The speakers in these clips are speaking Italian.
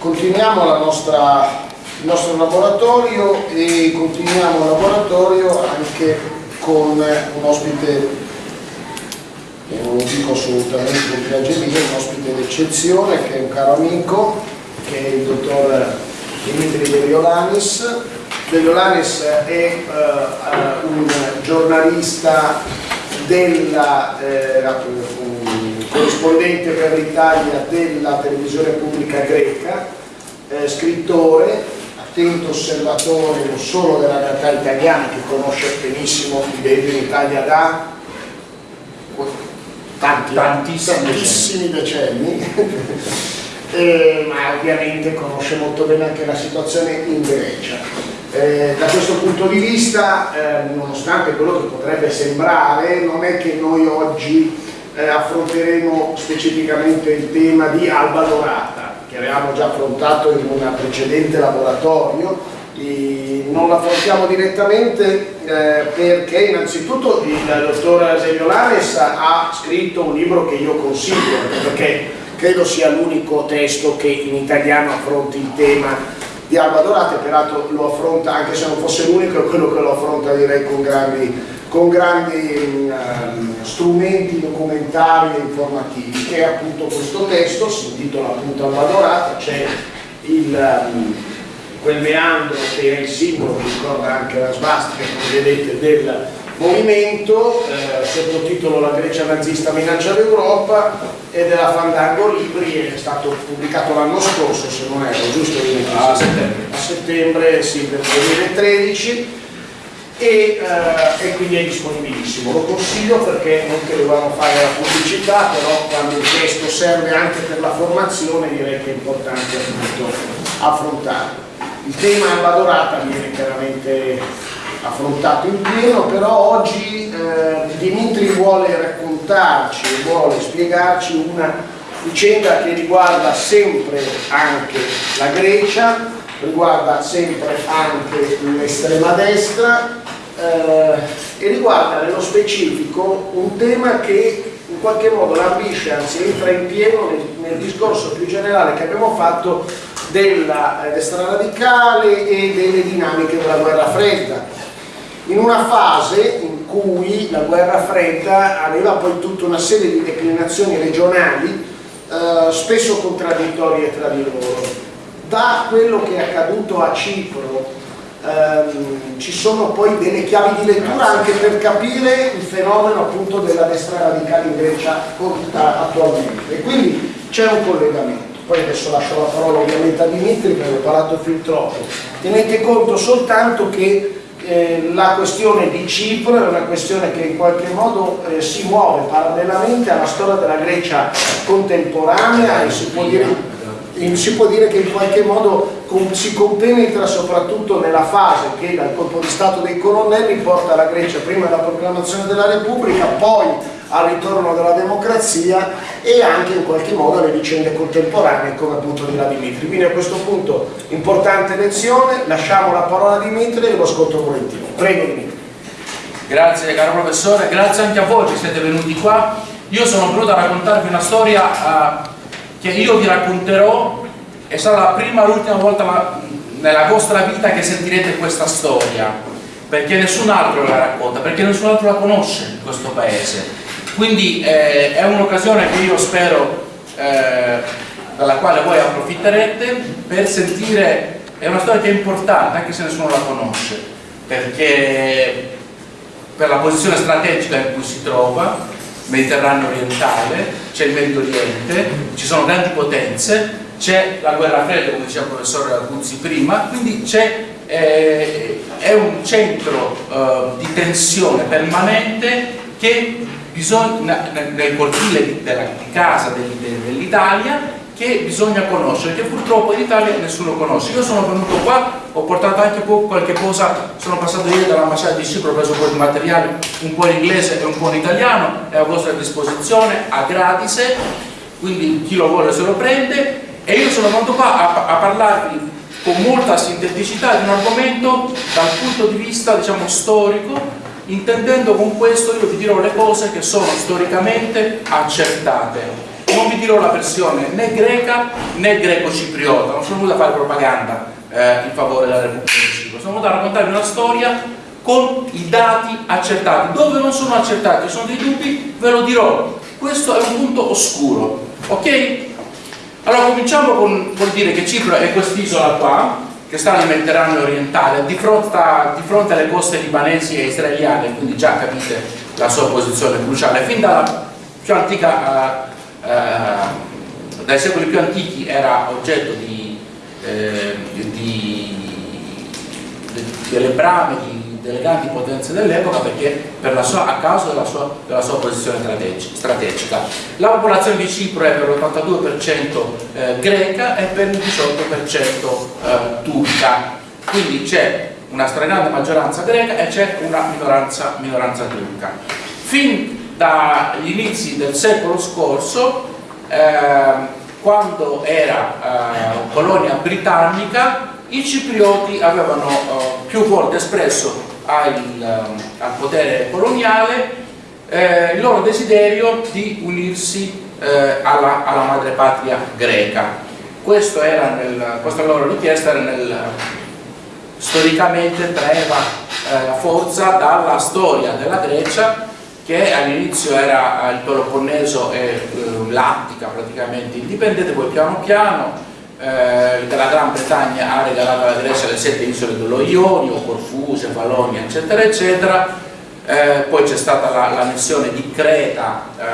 continuiamo nostra, il nostro laboratorio e continuiamo il laboratorio anche con un ospite, e non lo dico assolutamente con piageria, un ospite d'eccezione che è un caro amico, che è il dottor Dimitri De Violanis. De Violanis è uh, un giornalista della eh, corrispondente per l'Italia della televisione pubblica greca, eh, scrittore, attento osservatore non solo della realtà italiana che conosce benissimo, vive in Italia da tanti, tantissimi, tantissimi decenni, eh, ma ovviamente conosce molto bene anche la situazione in Grecia. Eh, da questo punto di vista, eh, nonostante quello che potrebbe sembrare, non è che noi oggi eh, affronteremo specificamente il tema di Alba Dorata, che avevamo già affrontato in un precedente laboratorio, non l'affrontiamo direttamente eh, perché innanzitutto il dottor Zeviolanes ha scritto un libro che io consiglio, perché credo sia l'unico testo che in italiano affronti il tema di Alba Dorata e peraltro lo affronta, anche se non fosse l'unico, è quello che lo affronta direi con grandi con grandi um, strumenti documentari e informativi. Che è appunto questo testo, si intitola appunto Almadorata, c'è um, quel meandro che è il simbolo, che ricorda anche la svastica come vedete del movimento, eh, sottotitolo La Grecia nazista minaccia l'Europa e della Fandango Libri è stato pubblicato l'anno scorso se non erro, giusto? A settembre, a settembre sì, del 2013 e, eh, e, quindi è disponibilissimo. Lo consiglio perché non che dovevamo fare la pubblicità, però quando il testo serve anche per la formazione direi che è importante appunto affrontarlo. Il tema Alba Dorata viene chiaramente affrontato in pieno, però oggi eh, Dimitri vuole raccontarci, vuole spiegarci una vicenda che riguarda sempre anche la Grecia, riguarda sempre anche l'estrema destra eh, e riguarda nello specifico un tema che in qualche modo lambisce, anzi entra in pieno nel, nel discorso più generale che abbiamo fatto della eh, destra radicale e delle dinamiche della guerra fredda. In una fase in cui la guerra fredda aveva poi tutta una serie di declinazioni regionali eh, spesso contraddittorie tra di loro. Da quello che è accaduto a Cipro ehm, ci sono poi delle chiavi di lettura anche per capire il fenomeno appunto della destra radicale in Grecia attualmente. E quindi c'è un collegamento. Poi adesso lascio la parola ovviamente a Dimitri perché ho parlato fin troppo. Tenete conto soltanto che eh, la questione di Cipro è una questione che in qualche modo eh, si muove parallelamente alla storia della Grecia contemporanea e si può dire si può dire che in qualche modo si compenetra soprattutto nella fase che dal colpo di Stato dei colonnelli porta la Grecia prima alla proclamazione della Repubblica, poi al ritorno della democrazia e anche in qualche modo alle vicende contemporanee come appunto di Dimitri. Quindi a questo punto importante lezione, lasciamo la parola a Dimitri e lo ascolto volentieri. Prego Dimitri. Grazie caro professore, grazie anche a voi che siete venuti qua. Io sono venuto a raccontarvi una storia uh, che io vi racconterò, è stata la prima e l'ultima volta la, nella vostra vita che sentirete questa storia, perché nessun altro la racconta, perché nessun altro la conosce in questo paese. Quindi eh, è un'occasione che io spero eh, dalla quale voi approfitterete per sentire, è una storia che è importante anche se nessuno la conosce, perché per la posizione strategica in cui si trova, Mediterraneo orientale, c'è il Medio Oriente, ci sono grandi potenze, c'è la guerra fredda, come diceva il professore Aguzzi prima, quindi eh, è un centro eh, di tensione permanente che bisogna, nel cortile della, di casa dell'Italia che bisogna conoscere, che purtroppo in Italia nessuno conosce. Io sono venuto qua, ho portato anche qualche cosa, sono passato ieri dall'ambasciata di Cipro, ho preso un po' di materiale, un po' in inglese e un po' in italiano, è a vostra disposizione, a gratis, quindi chi lo vuole se lo prende e io sono venuto qua a, a parlarvi con molta sinteticità di un argomento dal punto di vista diciamo storico intendendo con questo io vi dirò le cose che sono storicamente accertate non vi dirò la versione né greca né greco-cipriota, non sono venuto a fare propaganda eh, in favore della Repubblica di Cipro, sono venuto a raccontarvi una storia con i dati accertati, dove non sono accertati, ci sono dei dubbi, ve lo dirò, questo è un punto oscuro, ok? Allora cominciamo con, con dire che Cipro è quest'isola qua, che sta nel Mediterraneo orientale, di fronte, a, di fronte, alle coste libanesi e israeliane, quindi già capite la sua posizione cruciale. Fin dalla più antica, eh, dai secoli più antichi era oggetto di, eh, di, di, delle brame, di delle grandi potenze dell'epoca perché per sua, a causa della sua, della sua, posizione strategica. La popolazione di Cipro è per l'82% eh, greca e per il 18% eh, turca, quindi c'è una stragrande maggioranza greca e c'è una minoranza, minoranza, turca. Fin dagli inizi del secolo scorso, eh, quando era eh, colonia britannica, i ciprioti avevano eh, più volte espresso al, ehm, al potere coloniale eh, il loro desiderio di unirsi eh, alla, alla madrepatria greca. Era nel, questa loro richiesta era nel, storicamente traeva eh, forza dalla storia della Grecia che all'inizio era il Peloponneso e eh, l'Attica praticamente indipendente, poi piano piano eh, la Gran Bretagna ha regalato alla Grecia le sette isole dello Ionio, Corfuse, Valonia, eccetera, eccetera. Eh, poi c'è stata l'annessione la di Creta eh,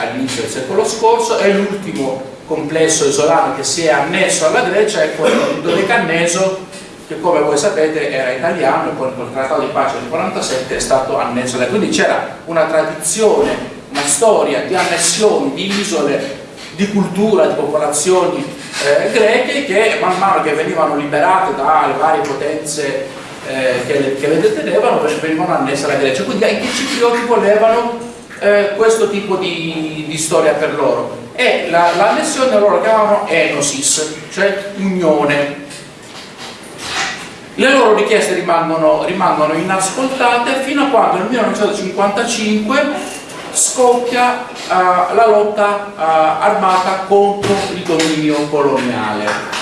all'inizio del secolo scorso e l'ultimo complesso isolano che si è annesso alla Grecia è quello di Dodecanneso che come voi sapete era italiano e poi col trattato di pace del 47 è stato annesso quindi c'era una tradizione, una storia di annessioni di isole, di cultura, di popolazioni eh, greche che man mano che venivano liberate dalle varie potenze eh, che, le, che, le, detenevano venivano annesse alla Grecia. Quindi anche i ciprioti volevano eh, questo tipo di, di, storia per loro. E l'annessione la loro chiamavano enosis cioè unione le loro richieste rimangono, rimangono inascoltate fino a quando nel 1955 scoppia uh, la lotta uh, armata contro il dominio coloniale.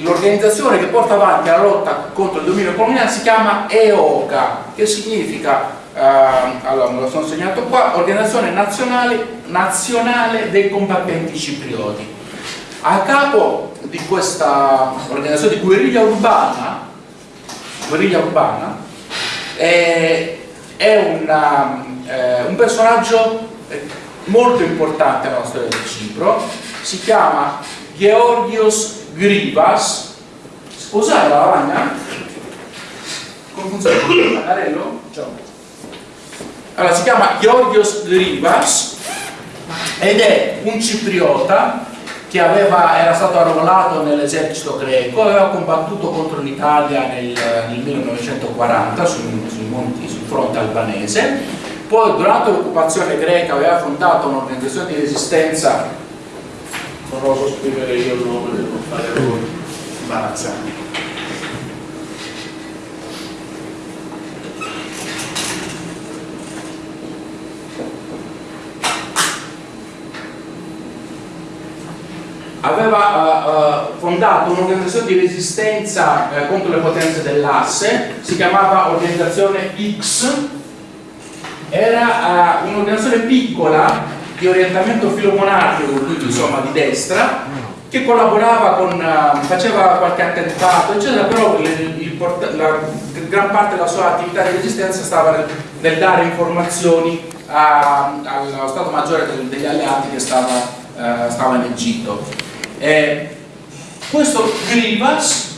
L'organizzazione che porta avanti la lotta contro il dominio coloniale si chiama EOCA, che significa, uh, allora me lo sono segnato qua, Organizzazione Nazionale, Nazionale dei Combattenti Ciprioti. A capo di questa organizzazione di guerriglia urbana, guerriglia urbana eh, è una, eh, un personaggio eh, molto importante nella storia di Cipro, si chiama Georgios Grivas, sposare la lavagna? Come funziona il pagarello? Allora, si chiama Georgios Grivas ed è un cipriota che aveva, era stato arruolato nell'esercito greco, aveva combattuto contro l'Italia nel, nel, 1940 sui, sui, monti, sul fronte albanese, poi durante l'occupazione greca aveva fondato un'organizzazione di resistenza. Non oso scrivere io il nome, devo fare errori aveva uh, fondato un'organizzazione di resistenza uh, contro le potenze dell'asse, si chiamava Organizzazione X, era uh, un'organizzazione piccola di orientamento filomonarchico, insomma di destra, che collaborava con, faceva qualche attentato, eccetera, però il, il, la gran parte della sua attività di resistenza stava nel, nel dare informazioni allo Stato Maggiore degli alleati che stava, stava in Egitto. Eh, questo Grivas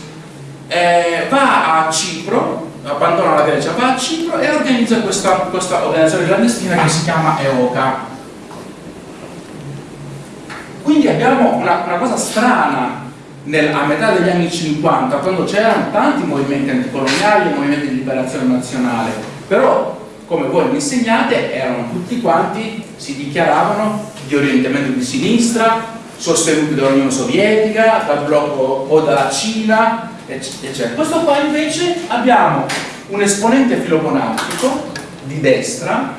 eh, va a Cipro, abbandona la Grecia, va a Cipro e organizza questa, questa organizzazione clandestina che si chiama EOCA. Quindi abbiamo una, una cosa strana nel, a metà degli anni 50, quando c'erano tanti movimenti anticoloniali e movimenti di liberazione nazionale, però come voi mi insegnate erano tutti quanti, si dichiaravano di orientamento di sinistra, sostenuti dall'Unione Sovietica, dal blocco o dalla Cina, eccetera. Questo qua invece abbiamo un esponente filogonatico di destra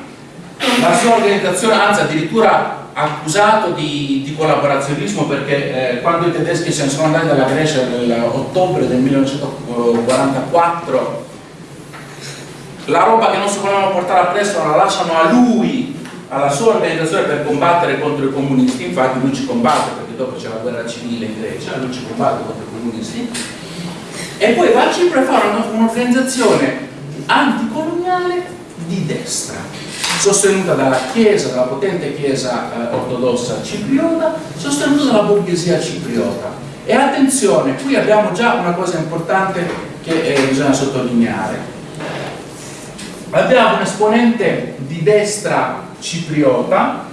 la sua organizzazione, anzi addirittura accusato di, di collaborazionismo perché eh, quando i tedeschi se ne sono andati dalla Grecia nell'ottobre del 1944 la roba che non si volevano portare appresso la lasciano a lui, alla sua organizzazione per combattere contro i comunisti, infatti lui ci combatte perché dopo c'è la guerra civile in Grecia, lui ci combatte contro i comunisti, e poi va a Cipro e fa un'organizzazione anticoloniale di destra, sostenuta dalla Chiesa, dalla potente Chiesa eh, ortodossa cipriota, sostenuta dalla borghesia cipriota. E attenzione, qui abbiamo già una cosa importante che eh, bisogna sottolineare abbiamo un esponente di destra cipriota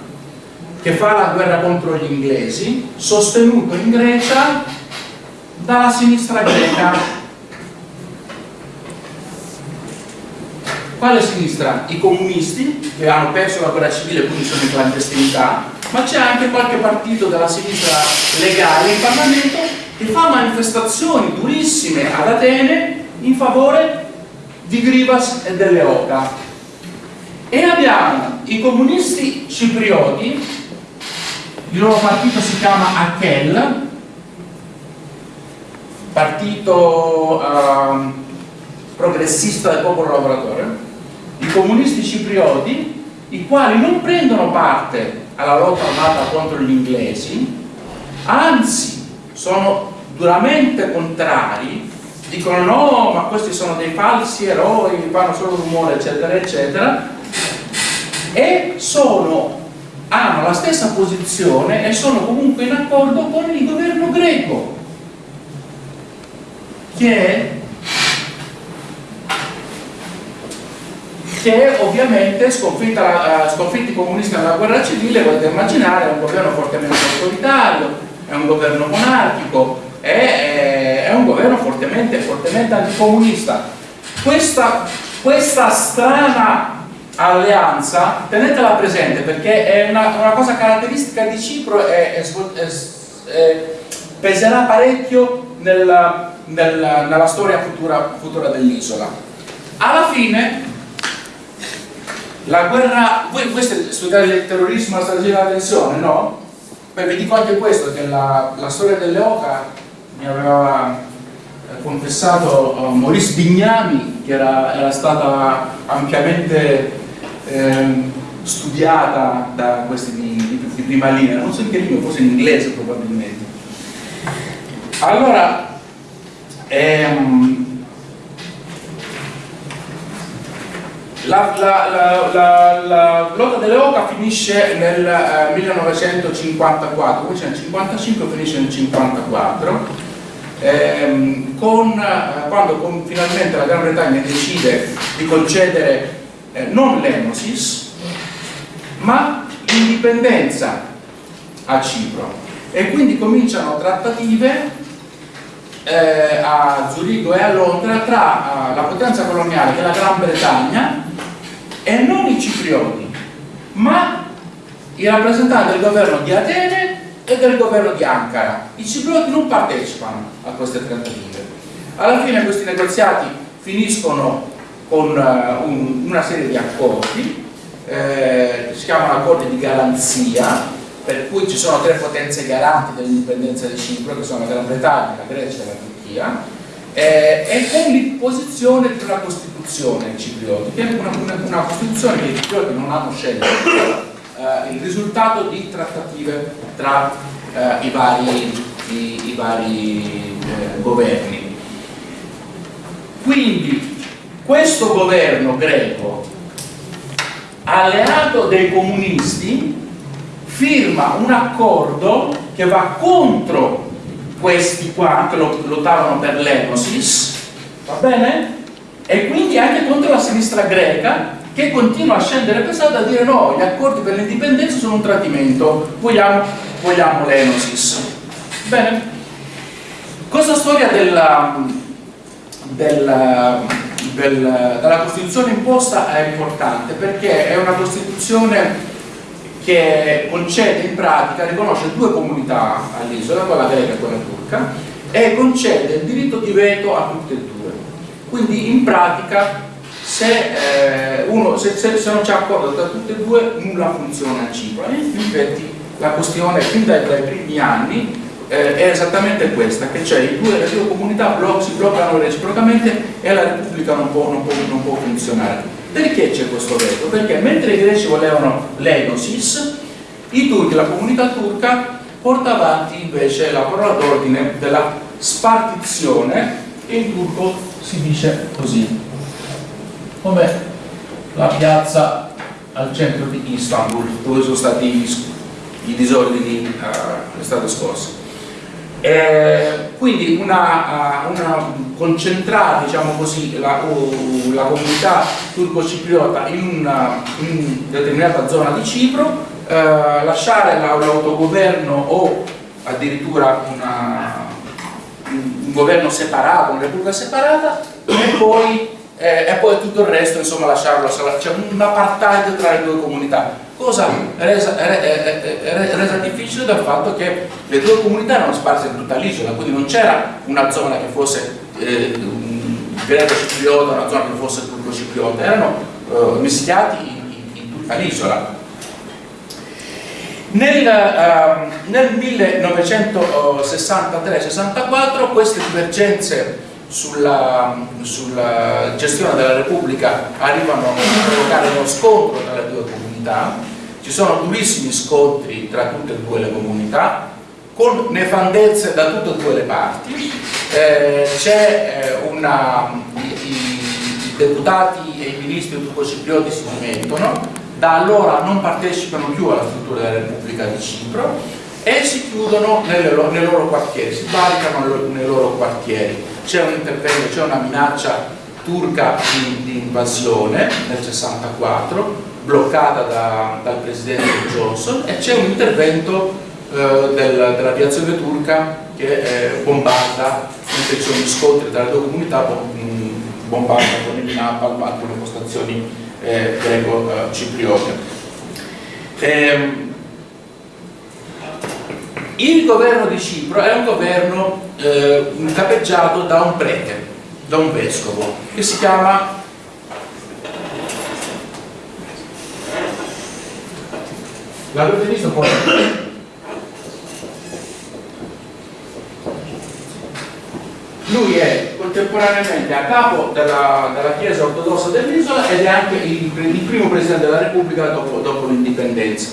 che fa la guerra contro gli inglesi sostenuto in Grecia dalla sinistra greca quale sinistra? i comunisti che hanno perso la guerra civile e quindi sono in clandestinità ma c'è anche qualche partito della sinistra legale in Parlamento che fa manifestazioni durissime ad Atene in favore di Grivas e delle Oca. E abbiamo i comunisti ciprioti il loro partito si chiama Akel partito uh, progressista del popolo lavoratore i comunisti ciprioti i quali non prendono parte alla lotta armata contro gli inglesi anzi sono duramente contrari dicono no, ma questi sono dei falsi eroi, fanno solo rumore, eccetera, eccetera, e sono, hanno la stessa posizione e sono comunque in accordo con il governo greco, che che ovviamente sconfitta, uh, sconfitti i comunisti nella guerra civile, potete immaginare, è un governo fortemente autoritario, è un governo monarchico, è, è un governo fortemente, fortemente anticomunista. Questa, questa strana alleanza, tenetela presente perché è una, una cosa caratteristica di Cipro e, peserà parecchio nella, nella, nella storia futura, futura dell'isola. Alla fine la guerra, voi questo studiare il terrorismo, la strategia della tensione, no? Beh, vi dico anche questo, che la, la storia delle Oca mi aveva eh, confessato uh, Maurice Bignami che era, era stata ampiamente eh, studiata da questi di, di, prima linea, non so in che lingua, forse in inglese probabilmente. Allora, ehm, la, la, la, la, lotta delle Oca finisce nel eh, 1954, poi c'è nel 55 finisce nel 54 ehm, con, eh, quando con, finalmente la Gran Bretagna decide di concedere eh, non l'Enosis ma l'indipendenza a Cipro. E quindi cominciano trattative eh, a Zurigo e a Londra tra eh, la potenza coloniale che è la Gran Bretagna e non i ciprioti ma i rappresentanti del governo di Atene e del governo di Ankara. I ciprioti non partecipano a queste trattative. Alla fine questi negoziati finiscono con uh, un, una serie di accordi, eh, si chiamano accordi di garanzia, per cui ci sono tre potenze garanti dell'indipendenza di Cipro, che sono la Gran Bretagna, la Grecia e la Turchia, eh, e con l'imposizione di una Costituzione ciprioti, che è una, una, una Costituzione che i ciprioti non hanno scelto, eh, il risultato di trattative tra eh, i vari, i, i vari eh, governi. Quindi questo governo greco, alleato dei comunisti, firma un accordo che va contro questi qua che lottavano per l'Enosis, va bene? E quindi anche contro la sinistra greca che continua a scendere pesante a dire no, gli accordi per l'indipendenza sono un tradimento, vogliamo, vogliamo l'Enosis. Bene, questa storia della, della, del, della Costituzione imposta è importante perché è una Costituzione che concede in pratica, riconosce due comunità all'isola, quella greca e quella turca, e concede il diritto di veto a tutte e due. Quindi in pratica se, eh, uno, se, se, se non c'è accordo tra tutte e due nulla funziona a Cipro e infatti la questione fin dai, dai primi anni eh, è esattamente questa, che cioè due, le due comunità bloc, si bloccano reciprocamente e la Repubblica non può, non può, non può funzionare. Perché c'è questo veto? Perché mentre i greci volevano l'enosis, i turchi, la comunità turca, porta avanti invece la parola d'ordine della spartizione in turco si dice così, come la piazza al centro di Istanbul, dove sono stati i disordini uh, l'estate scorsa. Eh, quindi una, uh, una, concentrare diciamo così, la, la comunità turco-cipriota in una in determinata zona di Cipro, eh, lasciare l'autogoverno o addirittura una, un governo separato, una repubblica separata e poi, eh, e poi tutto il resto insomma lasciarlo, c'è un apartheid tra le due comunità cosa resa, resa, difficile dal fatto che le due comunità erano sparse in tutta l'isola, quindi non c'era una zona che fosse eh, greco-cipriota, una zona che fosse turco-cipriota, erano eh, mischiati in, in tutta l'isola. Nel, uh, nel 1963-64 queste divergenze sulla, sulla, gestione della Repubblica arrivano a provocare uno scontro tra le due comunità, ci sono durissimi scontri tra tutte e due le comunità, con nefandezze da tutte e due le parti, eh, c'è eh, una, i, i, deputati e i ministri turco-ciprioti si dimettono, da allora non partecipano più alla struttura della Repubblica di Cipro e si chiudono nelle, nei loro quartieri, si barricano nei loro quartieri. C'è un intervento, c'è una minaccia turca di, di invasione nel 64, bloccata da, dal presidente Johnson e c'è un intervento eh, del, dell'aviazione turca che eh, bombarda, ci sono gli scontri tra le due comunità, bombarda con il napalm alcune postazioni eh, greco-cipriote. Ehm, il governo di Cipro è un governo eh, capeggiato da un prete, da un vescovo, che si chiama L'avete visto poi? Lui è contemporaneamente a capo della, della Chiesa ortodossa dell'isola ed è anche il, il, primo Presidente della Repubblica dopo, dopo l'indipendenza.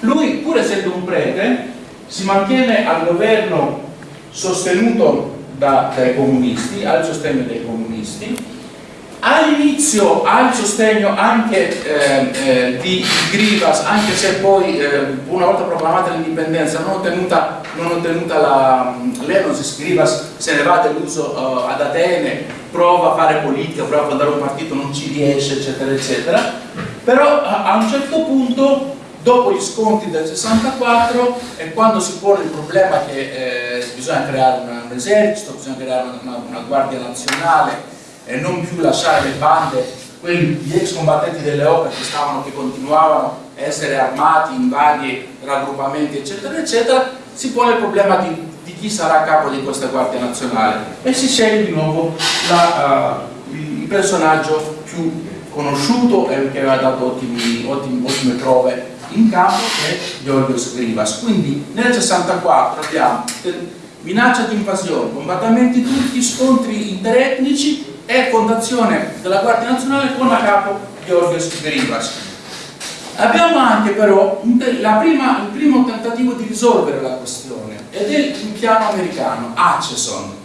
Lui, pur essendo un prete, si mantiene al governo sostenuto da, dai comunisti, al sostegno dei comunisti, all'inizio ha il sostegno anche eh, eh, di Grivas, anche se poi eh, una volta proclamata l'indipendenza non ottenuta, non ottenuta l'Enosis, Grivas se ne va deluso uh, ad Atene, prova a fare politica, prova a fondare un partito, non ci riesce, eccetera, eccetera. Però a, un certo punto dopo gli scontri del 64 e quando si pone il problema che eh, bisogna creare un, un, esercito, bisogna creare una, una, guardia nazionale e non più lasciare le bande, quelli, gli ex combattenti delle opere che, stavano, che continuavano a essere armati in vari raggruppamenti eccetera eccetera, si pone il problema di, di chi sarà a capo di questa guardia nazionale e si sceglie di nuovo la, uh, il personaggio più conosciuto e che aveva dato ottimi, ottimi, ottime prove in campo è Georgios Grivas. Quindi nel 64 abbiamo minaccia di invasione, combattimenti turchi, scontri interetnici e fondazione della Guardia Nazionale con a capo Georgios Grivas. Abbiamo anche però prima, il primo tentativo di risolvere la questione ed è il piano americano, Acheson.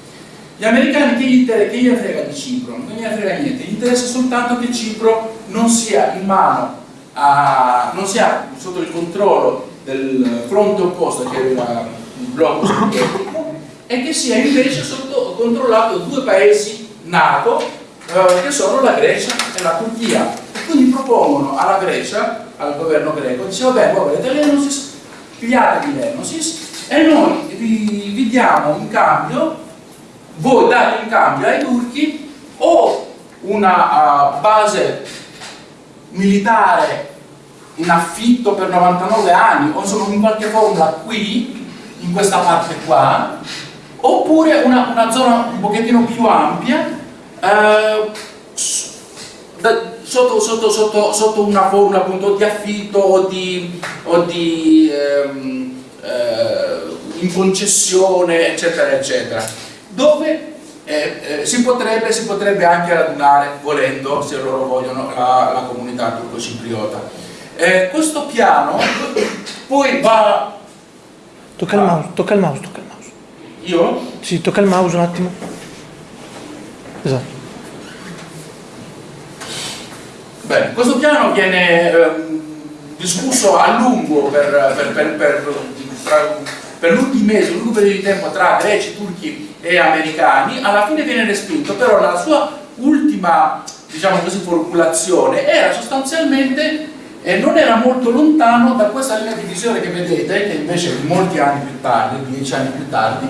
Gli americani che gli, che gli frega di Cipro? Non gli frega niente, gli interessa soltanto che Cipro non sia in mano a, non sia sotto il controllo del fronte opposto che era il blocco sovietico e che sia invece sotto controllato due paesi NATO eh, che sono la Grecia e la Turchia. E quindi propongono alla Grecia, al governo greco, dice vabbè voi volete l'Enosis, pigliatevi l'Enosis e noi vi, vi diamo in cambio, voi date in cambio ai turchi o una uh, base militare in affitto per 99 anni o insomma in qualche formula qui, in questa parte qua, oppure una, una zona un pochettino più ampia eh, sotto, sotto, sotto, sotto, una formula appunto di affitto o di, o di ehm, eh, in concessione eccetera eccetera. Dove eh, eh, si, potrebbe, si, potrebbe, anche radunare volendo se loro vogliono la, la comunità turco-cipriota. Eh, questo piano poi va tocca il mouse tocca il mouse tocca il mouse io? sì tocca il mouse un attimo. Esatto. Bene, questo piano viene ehm, discusso a lungo per, per, per, per, per lunghi mesi, un lungo periodo di tempo tra greci, turchi e americani, alla fine viene respinto, però la sua ultima diciamo così, formulazione era sostanzialmente eh, non era molto lontano da questa linea di visione che vedete, che invece molti anni più tardi, dieci anni più tardi,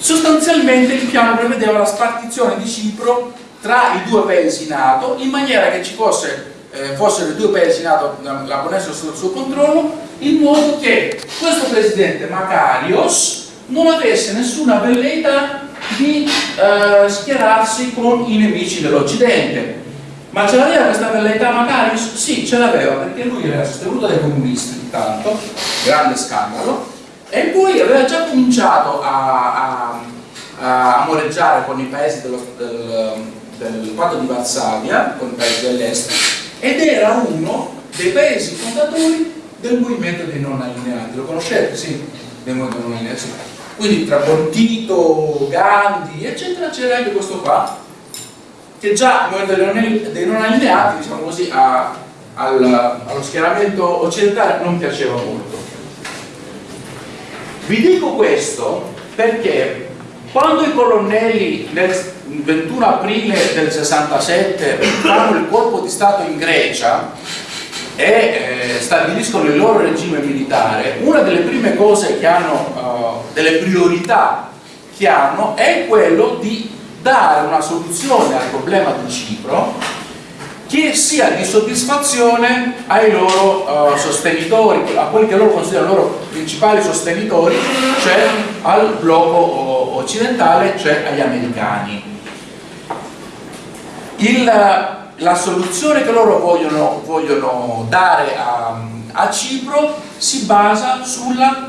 sostanzialmente il piano prevedeva la spartizione di Cipro tra i due paesi NATO in maniera che ci fosse, eh, fossero i due paesi NATO la ponessero sotto il suo controllo in modo che questo presidente Makarios non avesse nessuna velleità di eh, schierarsi con i nemici dell'Occidente. Ma ce l'aveva questa velleità Makarios? Sì, ce l'aveva perché lui era sostenuto dai comunisti intanto. Grande scandalo e poi aveva già cominciato a, a, a moreggiare con i paesi dello, del, del patto di Varsavia con i paesi dell'est ed era uno dei paesi fondatori del movimento dei non allineati. Lo conoscete? sì, del movimento dei non allineati quindi tra Bontito, Gandhi eccetera c'era anche questo qua che già il movimento dei non allineati diciamo così a, al, allo schieramento occidentale non piaceva molto vi dico questo perché quando i colonnelli nel 21 aprile del 67 fanno il colpo di Stato in Grecia e eh, stabiliscono il loro regime militare, una delle prime cose che hanno, uh, delle priorità che hanno è quello di dare una soluzione al problema di Cipro che sia di soddisfazione ai loro uh, sostenitori, a quelli che loro considerano i loro principali sostenitori, cioè al blocco occidentale, cioè agli americani. Il, la soluzione che loro vogliono, vogliono dare a, a, Cipro si basa sulla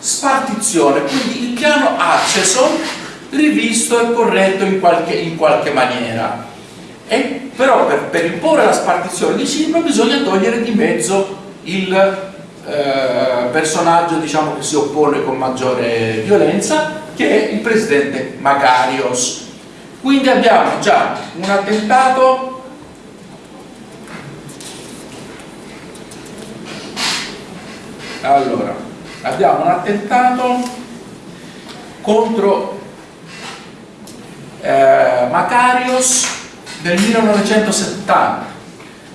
spartizione, quindi il piano acceso rivisto e corretto in qualche, in qualche maniera. E, però per, per, imporre la spartizione di Cipro bisogna togliere di mezzo il eh, personaggio diciamo, che si oppone con maggiore violenza, che è il presidente Magarios quindi abbiamo già un attentato. Allora abbiamo un attentato contro eh, Macarios del 1970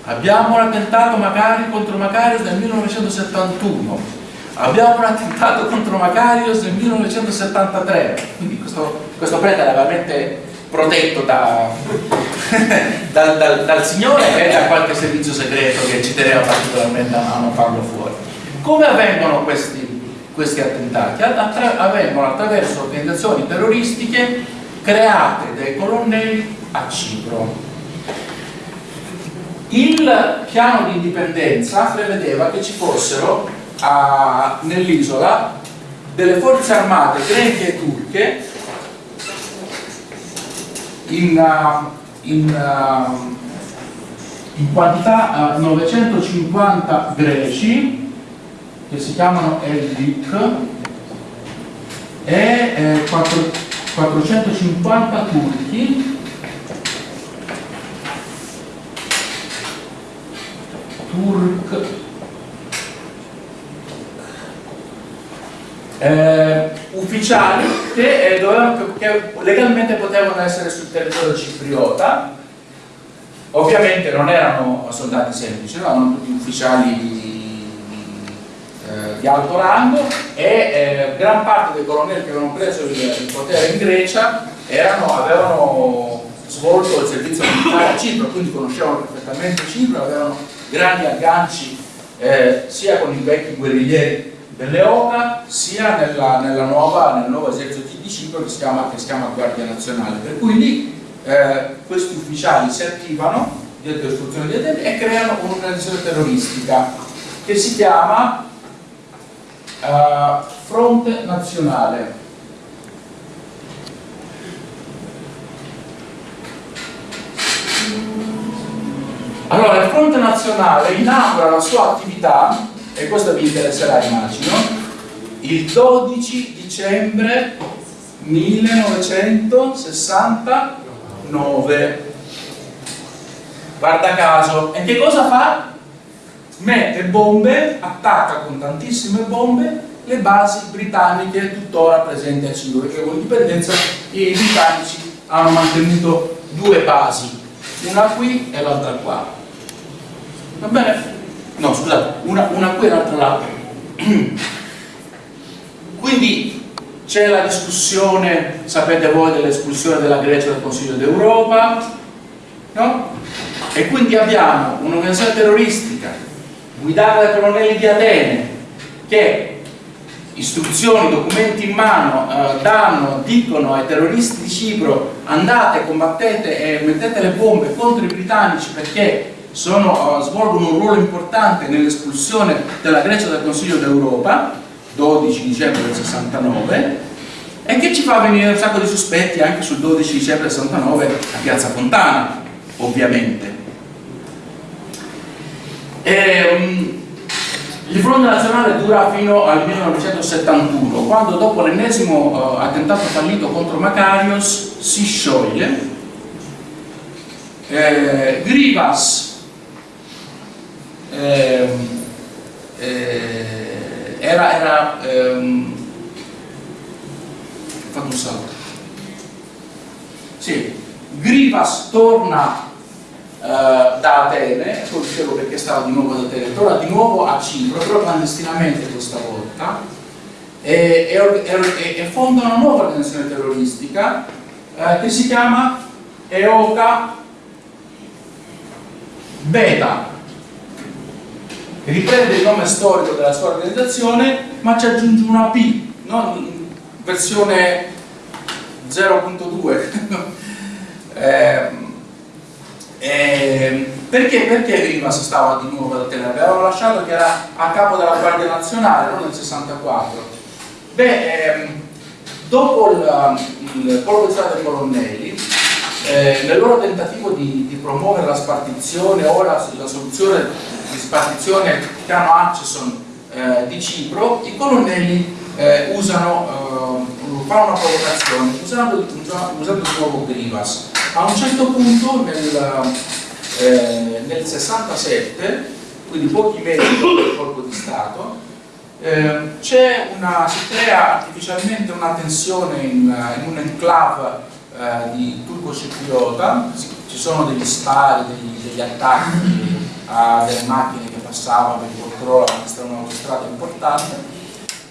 abbiamo un attentato Macari contro Macarios del 1971 abbiamo un attentato contro Macarios del 1973 quindi questo, questo prete era veramente protetto da, dal, dal, dal, Signore e da qualche servizio segreto che ci teneva particolarmente a non farlo fuori. Come avvengono questi, questi attentati? Attra avvengono attraverso organizzazioni terroristiche create dai colonnelli a Cipro. Il piano di indipendenza prevedeva che ci fossero nell'isola delle forze armate greche e turche in, uh, in, uh, in quantità 950 uh, greci che si chiamano Eldik e 4, 450 turchi turk eh, ufficiali che, eh, dovevano, che, legalmente potevano essere sul territorio cipriota. Ovviamente non erano soldati semplici erano tutti ufficiali di, eh, di alto rango e eh, gran parte dei colonnelli che avevano preso il, il potere in Grecia erano, avevano svolto il servizio militare a Cipro quindi conoscevano perfettamente Cipro avevano grandi agganci eh, sia con i vecchi guerriglieri dell'EOCA sia nella, nella nuova, nel nuovo esercito di Cipro che si chiama, che si chiama Guardia Nazionale. Per cui lì eh, questi ufficiali si attivano di autodistruzione di Atene e creano un'organizzazione terroristica che si chiama uh, Fronte Nazionale. Allora, il Fronte Nazionale inaugura la sua attività, e questo vi interesserà immagino, il 12 dicembre 1969. Guarda caso. E che cosa fa? Mette bombe, attacca con tantissime bombe le basi britanniche tuttora presenti a Cipro, perché con l'indipendenza i britannici hanno mantenuto due basi, una qui e l'altra qua. Va bene? No, scusate, una, una qui e l'altra là. Quindi c'è la discussione, sapete voi, dell'espulsione della Grecia dal Consiglio d'Europa, no? E quindi abbiamo un'organizzazione terroristica guidata dai colonnelli di Atene che istruzioni, documenti in mano eh, danno, dicono ai terroristi di Cipro andate, combattete e mettete le bombe contro i britannici perché sono, uh, svolgono un ruolo importante nell'espulsione della Grecia dal Consiglio d'Europa 12 dicembre del 69 e che ci fa venire un sacco di sospetti anche sul 12 dicembre del 69 a Piazza Fontana ovviamente. E, um, il fronte nazionale dura fino al 1971 quando dopo l'ennesimo uh, attentato fallito contro Macarios si scioglie. Eh, Grivas eh, eh, era, era ehm, fatto un salto. Sì, Grivas torna eh, da Atene poi dicevo perché stava di nuovo ad Atene torna di nuovo a Cipro però clandestinamente questa volta e, e, e fonda una nuova organizzazione terroristica eh, che si chiama EOCA Beta riprende il nome storico della sua organizzazione ma ci aggiunge una P non versione 0.2 eh, eh, perché? Perché Rivas stava di nuovo ad Atene? Avevamo lasciato che era a capo della Guardia Nazionale, non nel 64. Beh, ehm, dopo il, il di strada dei colonnelli, eh, nel loro tentativo di, di, promuovere la spartizione o la, la soluzione di spartizione piano Hutchison eh, di Cipro, i colonnelli eh, usano, eh, fanno una provocazione usando, usando di nuovo Grivas. A un certo punto nel, eh, nel 67, quindi pochi mesi dopo il colpo di Stato, eh, una, si crea artificialmente una tensione in, in un enclave eh, di turco-cipriota, ci sono degli spari, degli, degli attacchi a delle macchine che passavano per controllo un'autostrada importante.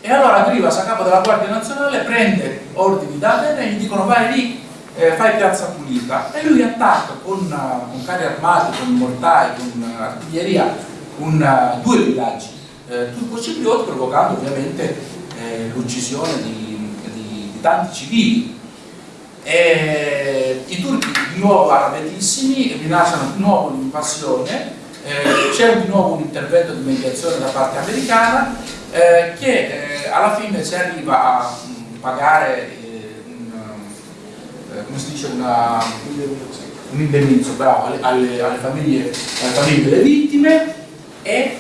E allora Grivas a capo della Guardia Nazionale prende ordini da Atene e gli dicono vai lì eh, fai piazza pulita. E lui attacca con, uh, con carri armati, con mortai, con uh, artiglieria un, uh, due villaggi eh, turco-ciprioti provocando ovviamente eh, l'uccisione di, di, di tanti civili e I turchi di nuovo arrabbiatissimi rilasciano di nuovo un'invasione eh, c'è di nuovo un intervento di mediazione da parte americana eh, che eh, alla fine si arriva a mh, mm, pagare eh, un, eh, come si dice una, un indennizzo bravo, alle, alle, alle, famiglie, alle, famiglie, delle vittime e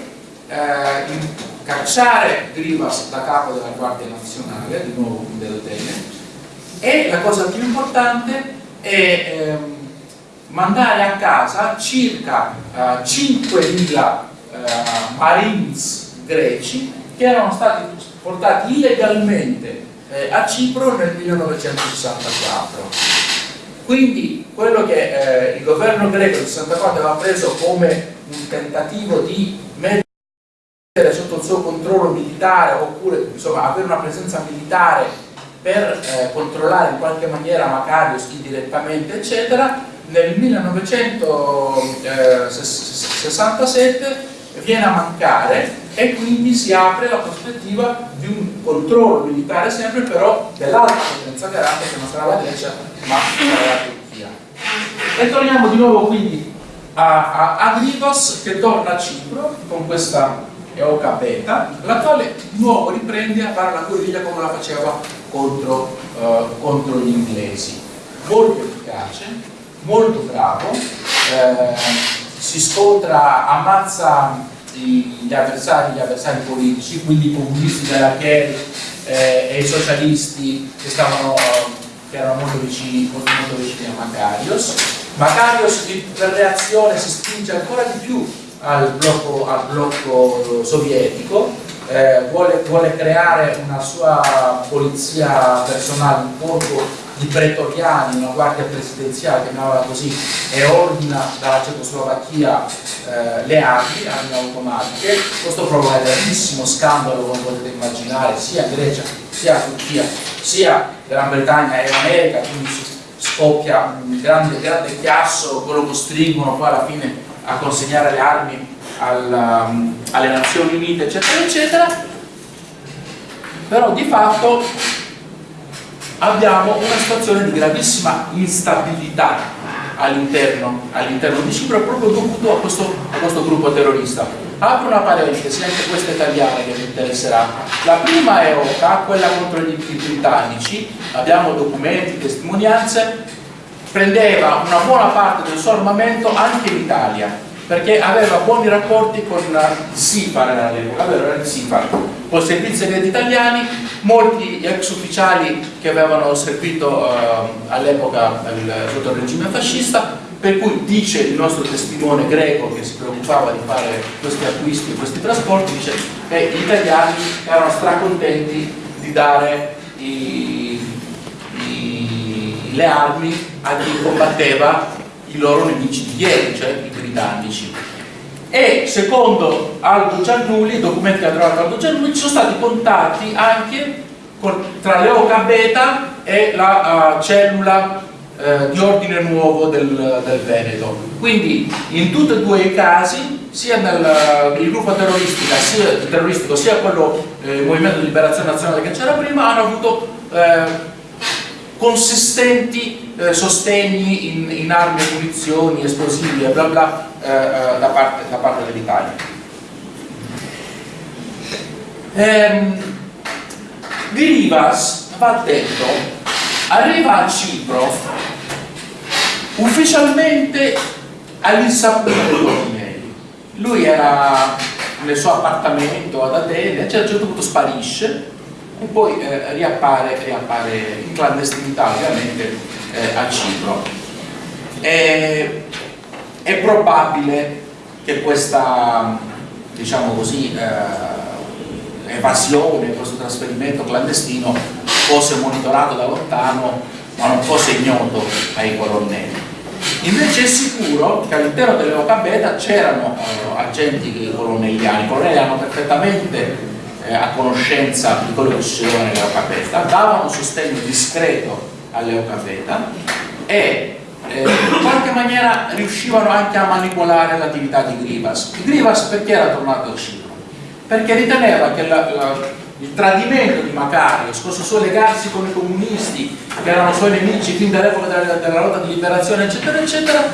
eh, cacciare Grivas da capo della Guardia Nazionale, di nuovo dell'Atene, e la cosa più importante è ehm, mandare a casa circa eh, 5.000 eh, marines greci che erano stati portati illegalmente eh, a Cipro nel 1964 quindi quello che eh, il governo greco del 64 aveva preso come un tentativo di mettere sotto il suo controllo militare oppure insomma avere una presenza militare per eh, controllare in qualche maniera Macarius indirettamente eccetera nel 1967 viene a mancare e quindi si apre la prospettiva di un controllo militare sempre però dell'altra potenza garante che non sarà la Grecia ma sarà la Turchia. E torniamo di nuovo quindi a, a Agrivas che torna a Cipro con questa Eoca Beta, la quale di nuovo riprende a fare la guerriglia come la faceva contro, eh, contro gli inglesi. Molto efficace, molto bravo, eh, si scontra, ammazza gli avversari, gli avversari politici, quindi i comunisti della Chieri eh, e i socialisti che, stavano, che erano molto vicini, molto, molto vicini a Macarios. Macarios per reazione si spinge ancora di più al blocco, al blocco sovietico, eh, vuole, vuole, creare una sua polizia personale, un corpo di pretoriani, una guardia presidenziale, chiamiamola così, e ordina dalla Cecoslovacchia eh, le armi, armi automatiche. Questo provoca un grandissimo scandalo, come potete immaginare, sia in Grecia, sia in Turchia, sia in Gran Bretagna e in America, quindi scoppia un grande, grande chiasso, quello costringono poi alla fine a consegnare le armi alla, alle Nazioni Unite, eccetera, eccetera. Però di fatto abbiamo una situazione di gravissima instabilità all'interno all di Cipro proprio dovuto a questo, a questo, gruppo terrorista. Apro una parentesi, anche questa italiana che mi interesserà. La prima è OCA, quella contro gli britannici, abbiamo documenti, testimonianze, prendeva una buona parte del suo armamento anche in Italia, perché aveva buoni rapporti con il SIFAR all'epoca, aveva il SIFAR, con servizi segreti italiani, molti ex ufficiali che avevano servito eh, all'epoca sotto il regime fascista, per cui dice il nostro testimone greco che si preoccupava di fare questi acquisti e questi trasporti, dice che gli italiani erano stracontenti di dare i, le armi a chi combatteva i loro nemici di ieri, cioè i britannici. E secondo Aldo Giannulli, i documenti che ha trovato Aldo Giannulli, ci sono stati contatti anche con, tra l'Eoca Beta e la uh, cellula uh, di ordine nuovo del, del, Veneto. Quindi in tutti e due i casi, sia nel uh, gruppo sia, terroristico sia quello eh, Movimento di Liberazione Nazionale che c'era prima, hanno avuto eh, consistenti eh, sostegni in, in, armi munizioni, esplosivi e bla bla eh, eh, da parte, parte dell'Italia. Ehm, di Rivas, va detto, arriva a Cipro ufficialmente all'insaputa dei Cornelli. Lui era nel suo appartamento ad Atene, a un certo punto sparisce e poi eh, riappare, riappare, in clandestinità ovviamente eh, a Cipro. E, è probabile che questa diciamo così, eh, evasione, questo trasferimento clandestino fosse monitorato da lontano ma non fosse ignoto ai colonnelli. Invece è sicuro che all'interno dell'Eoca Beta c'erano eh, agenti colonnelliani, i colonnelli erano perfettamente eh, a conoscenza di quello che succedeva nell'Eucapeta, davano sostegno discreto all'Eucapeta e eh, in qualche maniera riuscivano anche a manipolare l'attività di Grivas. Grivas perché era tornato a Cipro? Perché riteneva che la, la, il tradimento di Macarios, questo suo legarsi con i comunisti, che erano suoi nemici fin dall'epoca della, della lotta di liberazione, eccetera, eccetera,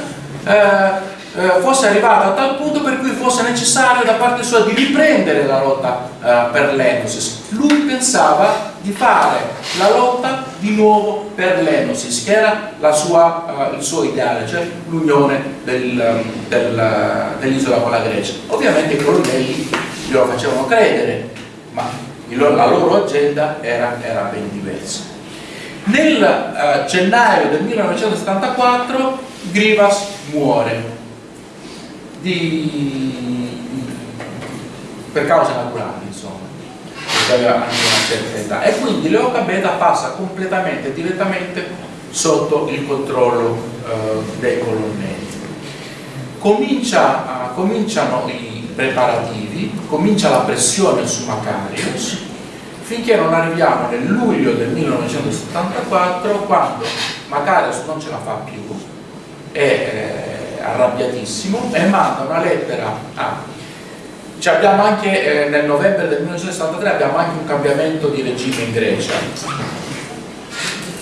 eh, eh, fosse arrivato a tal punto per cui fosse necessario da parte sua di riprendere la lotta eh, per l'Enosis. Lui pensava di fare la lotta di nuovo per l'Enosis, che era sua, eh, il suo ideale, cioè l'unione del, del, dell'isola con la Grecia. Ovviamente i colonnelli glielo facevano credere, ma la loro agenda era, era ben diversa. Nel eh, gennaio del 1974 Grivas muore di, per cause naturali, insomma, aveva anche una certa età. E quindi l'Eoca Beta passa completamente direttamente sotto il controllo eh, dei colonnelli. Comincia, uh, cominciano i preparativi, comincia la pressione su Macarius, finché non arriviamo nel luglio del 1974 quando Macarius non ce la fa più e eh, arrabbiatissimo e manda una lettera a cioè abbiamo anche eh, nel novembre del 1963 abbiamo anche un cambiamento di regime in Grecia.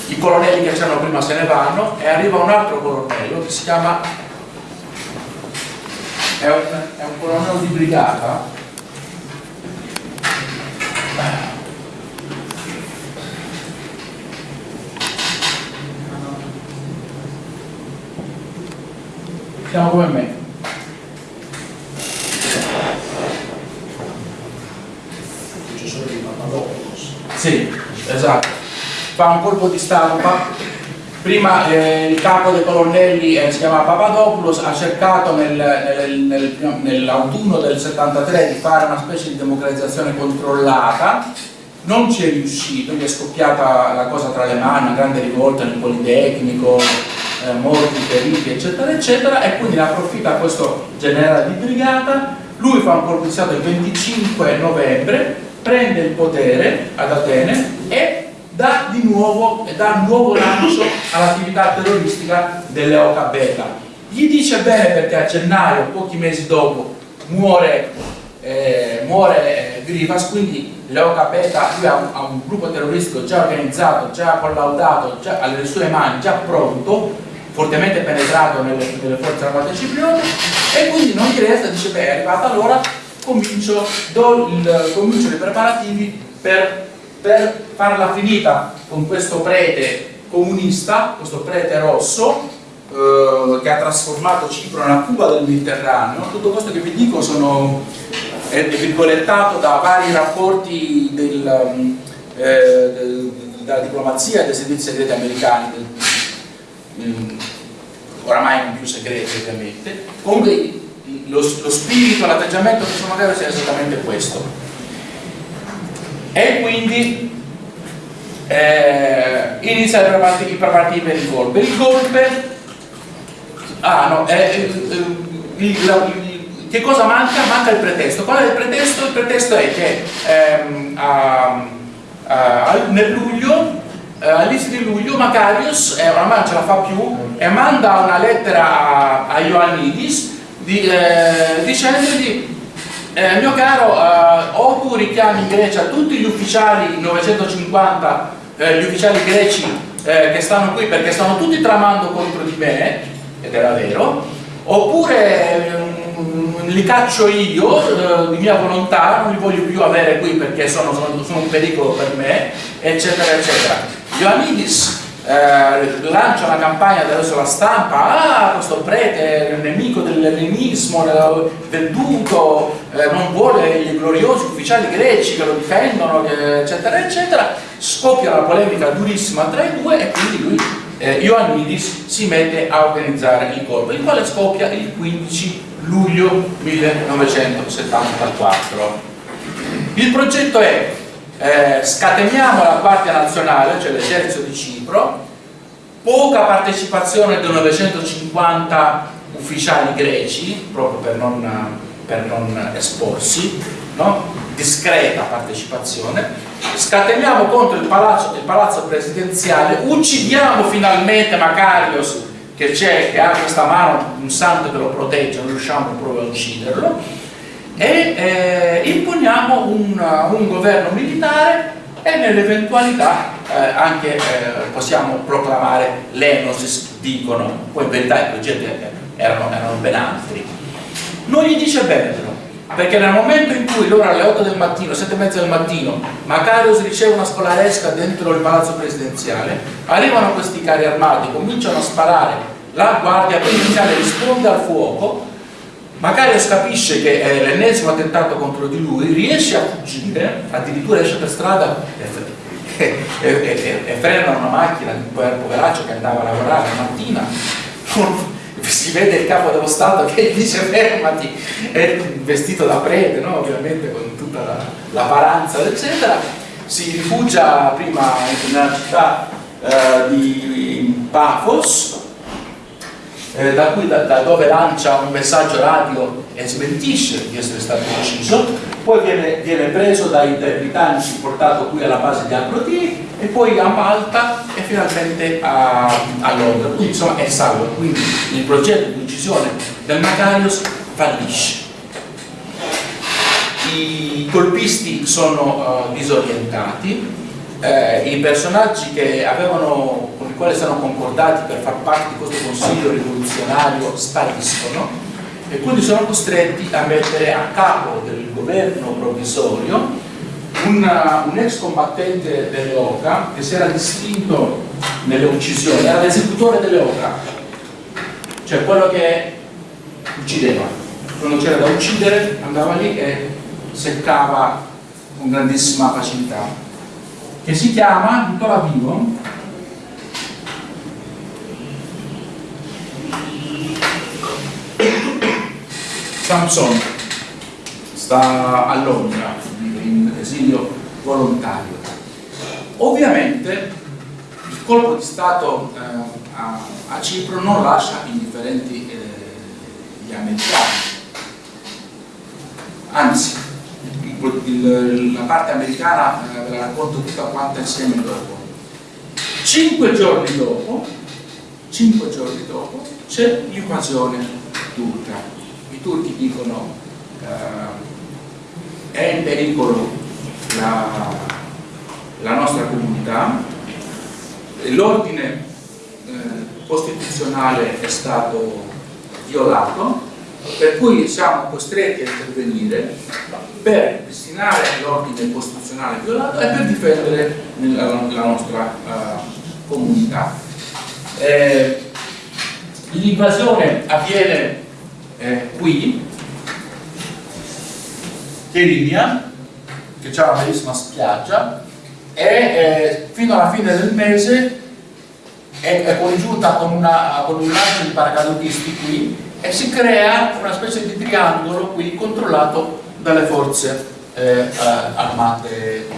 I colonnelli che c'erano prima se ne vanno e arriva un altro colonnello che si chiama è un, è un colonnello di brigata siamo come me successore di Papadopoulos. Sì, esatto. Fa un colpo di stampa. Prima eh, il capo dei colonnelli eh, si chiama Papadopoulos, ha cercato nel- nel- nel- nell'autunno del 73 di fare una specie di democratizzazione controllata, non ci è riuscito, gli è scoppiata la cosa tra le mani, una grande rivolta nel Politecnico, eh, morti, feriti, eccetera, eccetera, e quindi ne approfitta questo generale di brigata, lui fa un stato il 25 novembre, prende il potere ad Atene e dà di nuovo, dà un nuovo lancio all'attività terroristica delle Oca Beta. Gli dice bene perché a gennaio, pochi mesi dopo, muore, eh, muore eh, Grivas, quindi l'Oca Beta lui ha un, ha un gruppo terroristico già organizzato, già collaudato, già alle sue mani, già pronto, fortemente penetrato nelle, nelle forze armate cipriote e quindi non gli resta, dice beh è arrivata l'ora, comincio, il- comincio i preparativi per, per farla finita con questo prete comunista, questo prete rosso eh, che ha trasformato Cipro nella Cuba del Mediterraneo. Tutto questo che vi dico sono, è virgolettato da vari rapporti del, eh, del- della diplomazia e dei servizi segreti americani, mm, oramai non più segreti ovviamente. Comunque lo, lo spirito, l'atteggiamento che sono magari sia esattamente questo. E quindi eh, inizia i preparativi, i preparativi per il golpe. Il golpe, ah no, eh, eh, il- la- che cosa manca? Manca il pretesto. Qual è il pretesto? Il pretesto è che ehm, a- a- nel luglio, eh, all'inizio di luglio, Macarius, eh, oramai non ce la fa più, e manda una lettera a, a Ioannidis di, eh, dicendogli eh, mio caro, eh, o tu richiami in Grecia tutti gli ufficiali 950, eh, gli ufficiali greci eh, che stanno qui perché stanno tutti tramando contro di me, ed era vero, oppure mm, li caccio io eh, di mia volontà, non li voglio più avere qui perché sono, sono- sono un pericolo per me, eccetera, eccetera. Ioannidis eh, lancia una campagna attraverso la stampa, ah questo prete è il nemico dell'ellenismo, eh, venduto, eh, non vuole i gloriosi ufficiali greci che lo difendono, eccetera, eccetera, scoppia una polemica durissima tra i due e quindi lui, eh, Ioannidis, si mette a organizzare il colpo, il quale scoppia il 15 luglio 1974. Il progetto è eh, scateniamo la Guardia Nazionale, cioè l'esercito di Cipro, poca partecipazione dei 950 ufficiali greci, proprio per non, per non esporsi, no? discreta partecipazione, scateniamo contro il palazzo, il palazzo presidenziale, uccidiamo finalmente Macarios che c'è, che ha questa mano, un santo che lo protegge, non riusciamo proprio a ucciderlo, e eh, imponiamo un, un governo militare e nell'eventualità eh, anche eh, possiamo proclamare l'enosis, dicono, poi in verità i progetti erano, erano ben altri. Non gli dice però, perché nel momento in cui loro alle 8 del mattino, 7 e mezza del mattino, Macarius riceve una scolaresca dentro il palazzo presidenziale, arrivano questi carri armati, cominciano a sparare, la guardia presidenziale risponde al fuoco, Macarius capisce che è l'ennesimo attentato contro di lui, riesce a fuggire, addirittura esce per strada e, e, e, e- frena una macchina di un poveraccio che andava a lavorare la mattina. Si vede il capo dello Stato che dice fermati, è vestito da prete, no? ovviamente con tutta la, la paranza, eccetera. Si rifugia prima nella città eh, di Paphos, eh, da, cui, da, da dove lancia un messaggio radio e smentisce di essere stato ucciso, poi viene, viene preso dai, dai britannici, portato qui alla base di Abroti e poi a Malta e finalmente a, a Londra, quindi insomma è salvo, quindi il progetto di uccisione del Macarius fallisce. I colpisti sono eh, disorientati, eh, i personaggi che avevano, quali si erano concordati per far parte di questo consiglio rivoluzionario spariscono e quindi sono costretti a mettere a capo del governo provvisorio un, un ex combattente delle OCA che si era distinto nelle uccisioni, era l'esecutore delle OCA, cioè quello che uccideva. Quando c'era da uccidere andava lì e seccava con grandissima facilità. Che si chiama, tuttora vivo, Samson, sta a Londra, in esilio volontario. Ovviamente il colpo di Stato eh, a, a, Cipro non lascia indifferenti eh, gli americani, anzi il, la parte americana eh, ve la racconto tutta quanta insieme dopo. Cinque giorni dopo, cinque giorni dopo c'è l'invasione turca i turchi dicono eh, è in pericolo la, la nostra comunità, l'ordine eh, costituzionale è stato violato, per cui siamo costretti a intervenire per destinare l'ordine costituzionale violato e per difendere la, la nostra uh, comunità. Eh, L'invasione avviene eh, qui. Cherinia che c'è una bellissima spiaggia. E eh, fino alla fine del mese è, è congiunta con, una, con un lancio di paracadutisti qui e si crea una specie di triangolo qui controllato dalle forze eh, eh armate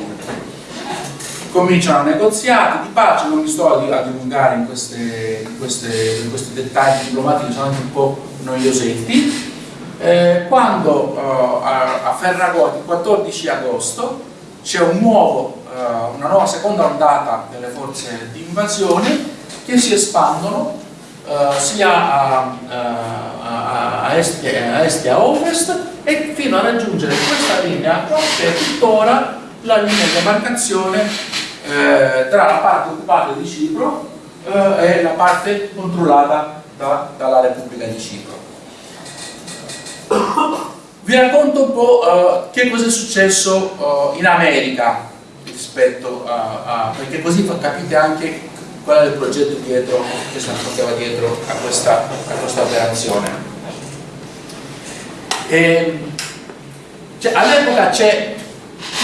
cominciano negoziati di pace, non mi sto a dilungare in, queste, in, queste, in questi dettagli diplomatici, sono anche un po' noiosetti. Eh, quando eh, a Ferragosto, il 14 agosto, c'è un eh, una nuova seconda ondata delle forze di invasione che si espandono eh, sia a, a, a, est, a est e a ovest e fino a raggiungere questa linea che è tuttora la linea di demarcazione eh, tra la parte occupata di Cipro eh, e la parte controllata da, dalla Repubblica di Cipro. Vi racconto un po' uh, che cosa è successo uh, in America rispetto a, a, perché così capite anche qual è il progetto dietro che si portava dietro a questa, a questa operazione. Cioè, all'epoca c'è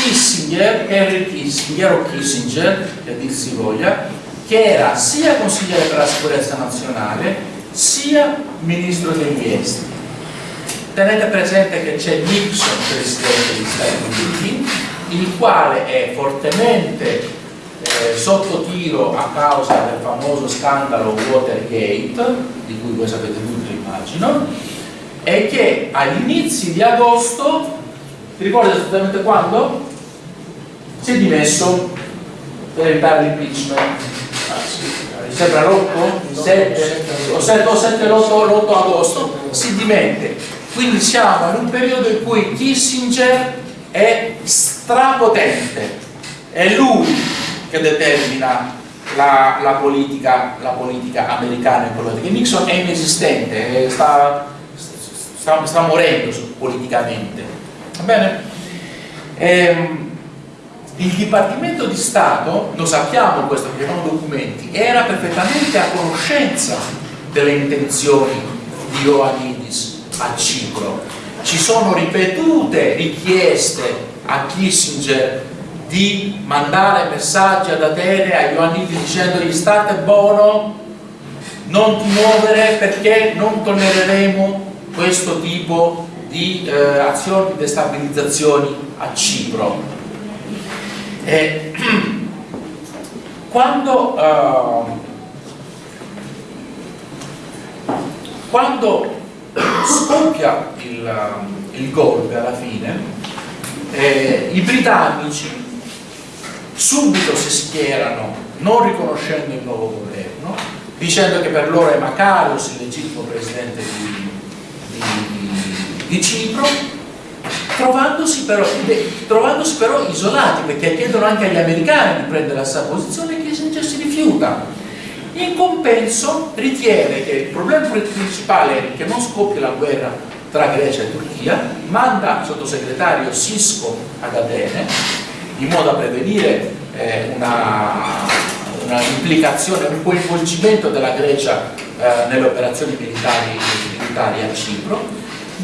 Kissinger, Henry Kissinger o Kissinger, che dir si voglia, che era sia consigliere per la sicurezza nazionale sia ministro degli esteri. Tenete presente che c'è Nixon, presidente degli Stati Uniti, il quale è fortemente eh, sotto tiro a causa del famoso scandalo Watergate, di cui voi sapete tutti immagino, e che agli inizi di agosto, ti ricordi esattamente quando? Si è dimesso per evitare l'impeachment. Sì sembra l'8? 7 o 7 o 7 l'8 agosto si dimette quindi siamo in un periodo in cui Kissinger è strapotente è lui che determina la, la, politica, la politica, americana in quello che Nixon è inesistente sta, sta, sta morendo politicamente bene? Ehm, il Dipartimento di Stato, lo sappiamo questo perché sono documenti, era perfettamente a conoscenza delle intenzioni di Ioannidis a Cipro. Ci sono ripetute richieste a Kissinger di mandare messaggi ad Atene a Ioannidis dicendogli state buono, non ti muovere perché non tollereremo questo tipo di eh, azioni di destabilizzazione a Cipro. E, quando, uh, quando scoppia il, il, golpe alla fine, eh, i britannici subito si schierano non riconoscendo il nuovo governo, dicendo che per loro è Makarios il legittimo presidente di, di, Cipro trovandosi però, trovandosi però, isolati perché chiedono anche agli americani di prendere la sua posizione e Kissinger si rifiuta. In compenso ritiene che il problema principale è che non scoppia la guerra tra Grecia e Turchia, manda il sottosegretario Sisco ad Atene in modo a prevenire eh, una, una, implicazione, un coinvolgimento della Grecia eh, nelle operazioni militari, militari, a Cipro,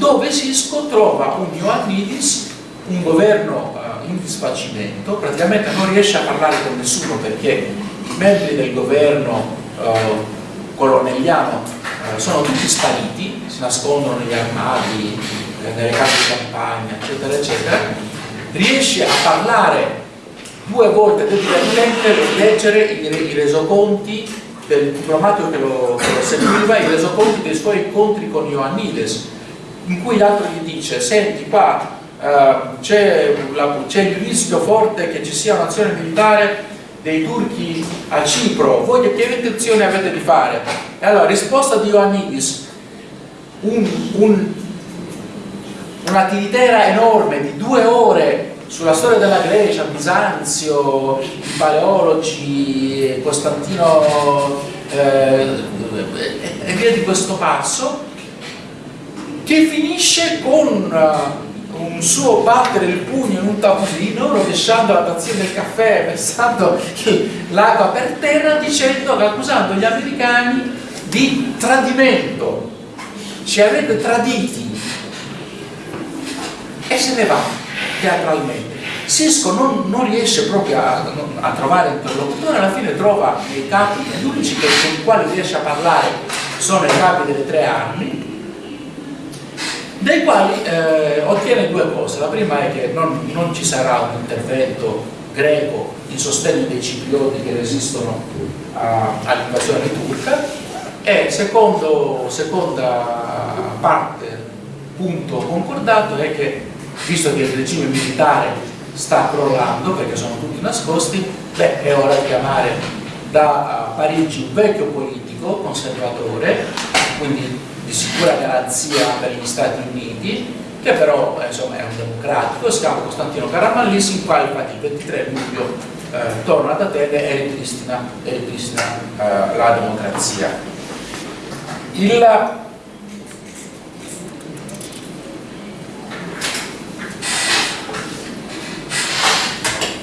dove Sisco trova un Ioannidis, un governo eh, in disfacimento, praticamente non riesce a parlare con nessuno perché i membri del governo eh, colonnelliano eh, sono tutti spariti, si nascondono negli armadi, nelle case di campagna, eccetera, eccetera, riesce a parlare due volte ed è divertente leggere i, i resoconti del diplomatico che lo, che lo seguiva, i resoconti dei suoi incontri con Ioannides, in cui l'altro gli dice, senti qua uh, c'è il rischio forte che ci sia un'azione militare dei turchi a Cipro, voi che intenzione avete di fare? E allora, risposta di Ioannidis, un, un, una tiritera enorme di due ore sulla storia della Grecia, Bisanzio, i paleologi, Costantino eh, e via di questo passo, che finisce con un suo battere il pugno in un tavolino, rovesciando la tazzina del caffè, versando l'acqua per terra, dicendo, accusando gli americani di tradimento. Ci avete traditi. E se ne va teatralmente. Sisco non, non riesce proprio a, a, trovare interlocutore, alla fine trova dei capi, gli unici con i quali riesce a parlare sono i capi delle tre armi, dai quali eh, ottiene due cose. La prima è che non, non, ci sarà un intervento greco in sostegno dei ciprioti che resistono all'invasione turca e secondo, seconda parte, punto concordato, è che visto che il regime militare sta crollando perché sono tutti nascosti, beh, è ora di chiamare da Parigi un vecchio politico conservatore, quindi di sicura garanzia per gli Stati Uniti, che però eh, insomma, è un democratico, si chiama Costantino Caramallis, il quale infatti il 23 luglio eh, torna ad Atene e ripristina, e ripristina eh, la democrazia. Il,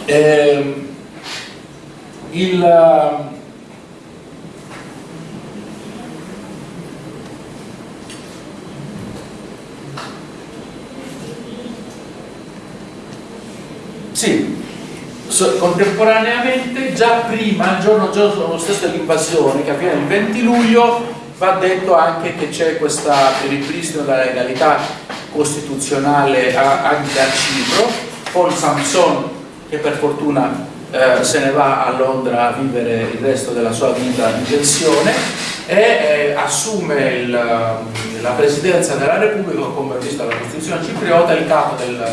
ehm, il Sì, contemporaneamente già prima, il giorno, giorno stesso dell'invasione, che avviene il 20 luglio, va detto anche che c'è questo ripristino della legalità costituzionale anche a Cipro, Paul Samson, che per fortuna eh, se ne va a Londra a vivere il resto della sua vita in pensione e eh, assume il, la presidenza della Repubblica, come visto dalla Costituzione cipriota, il capo del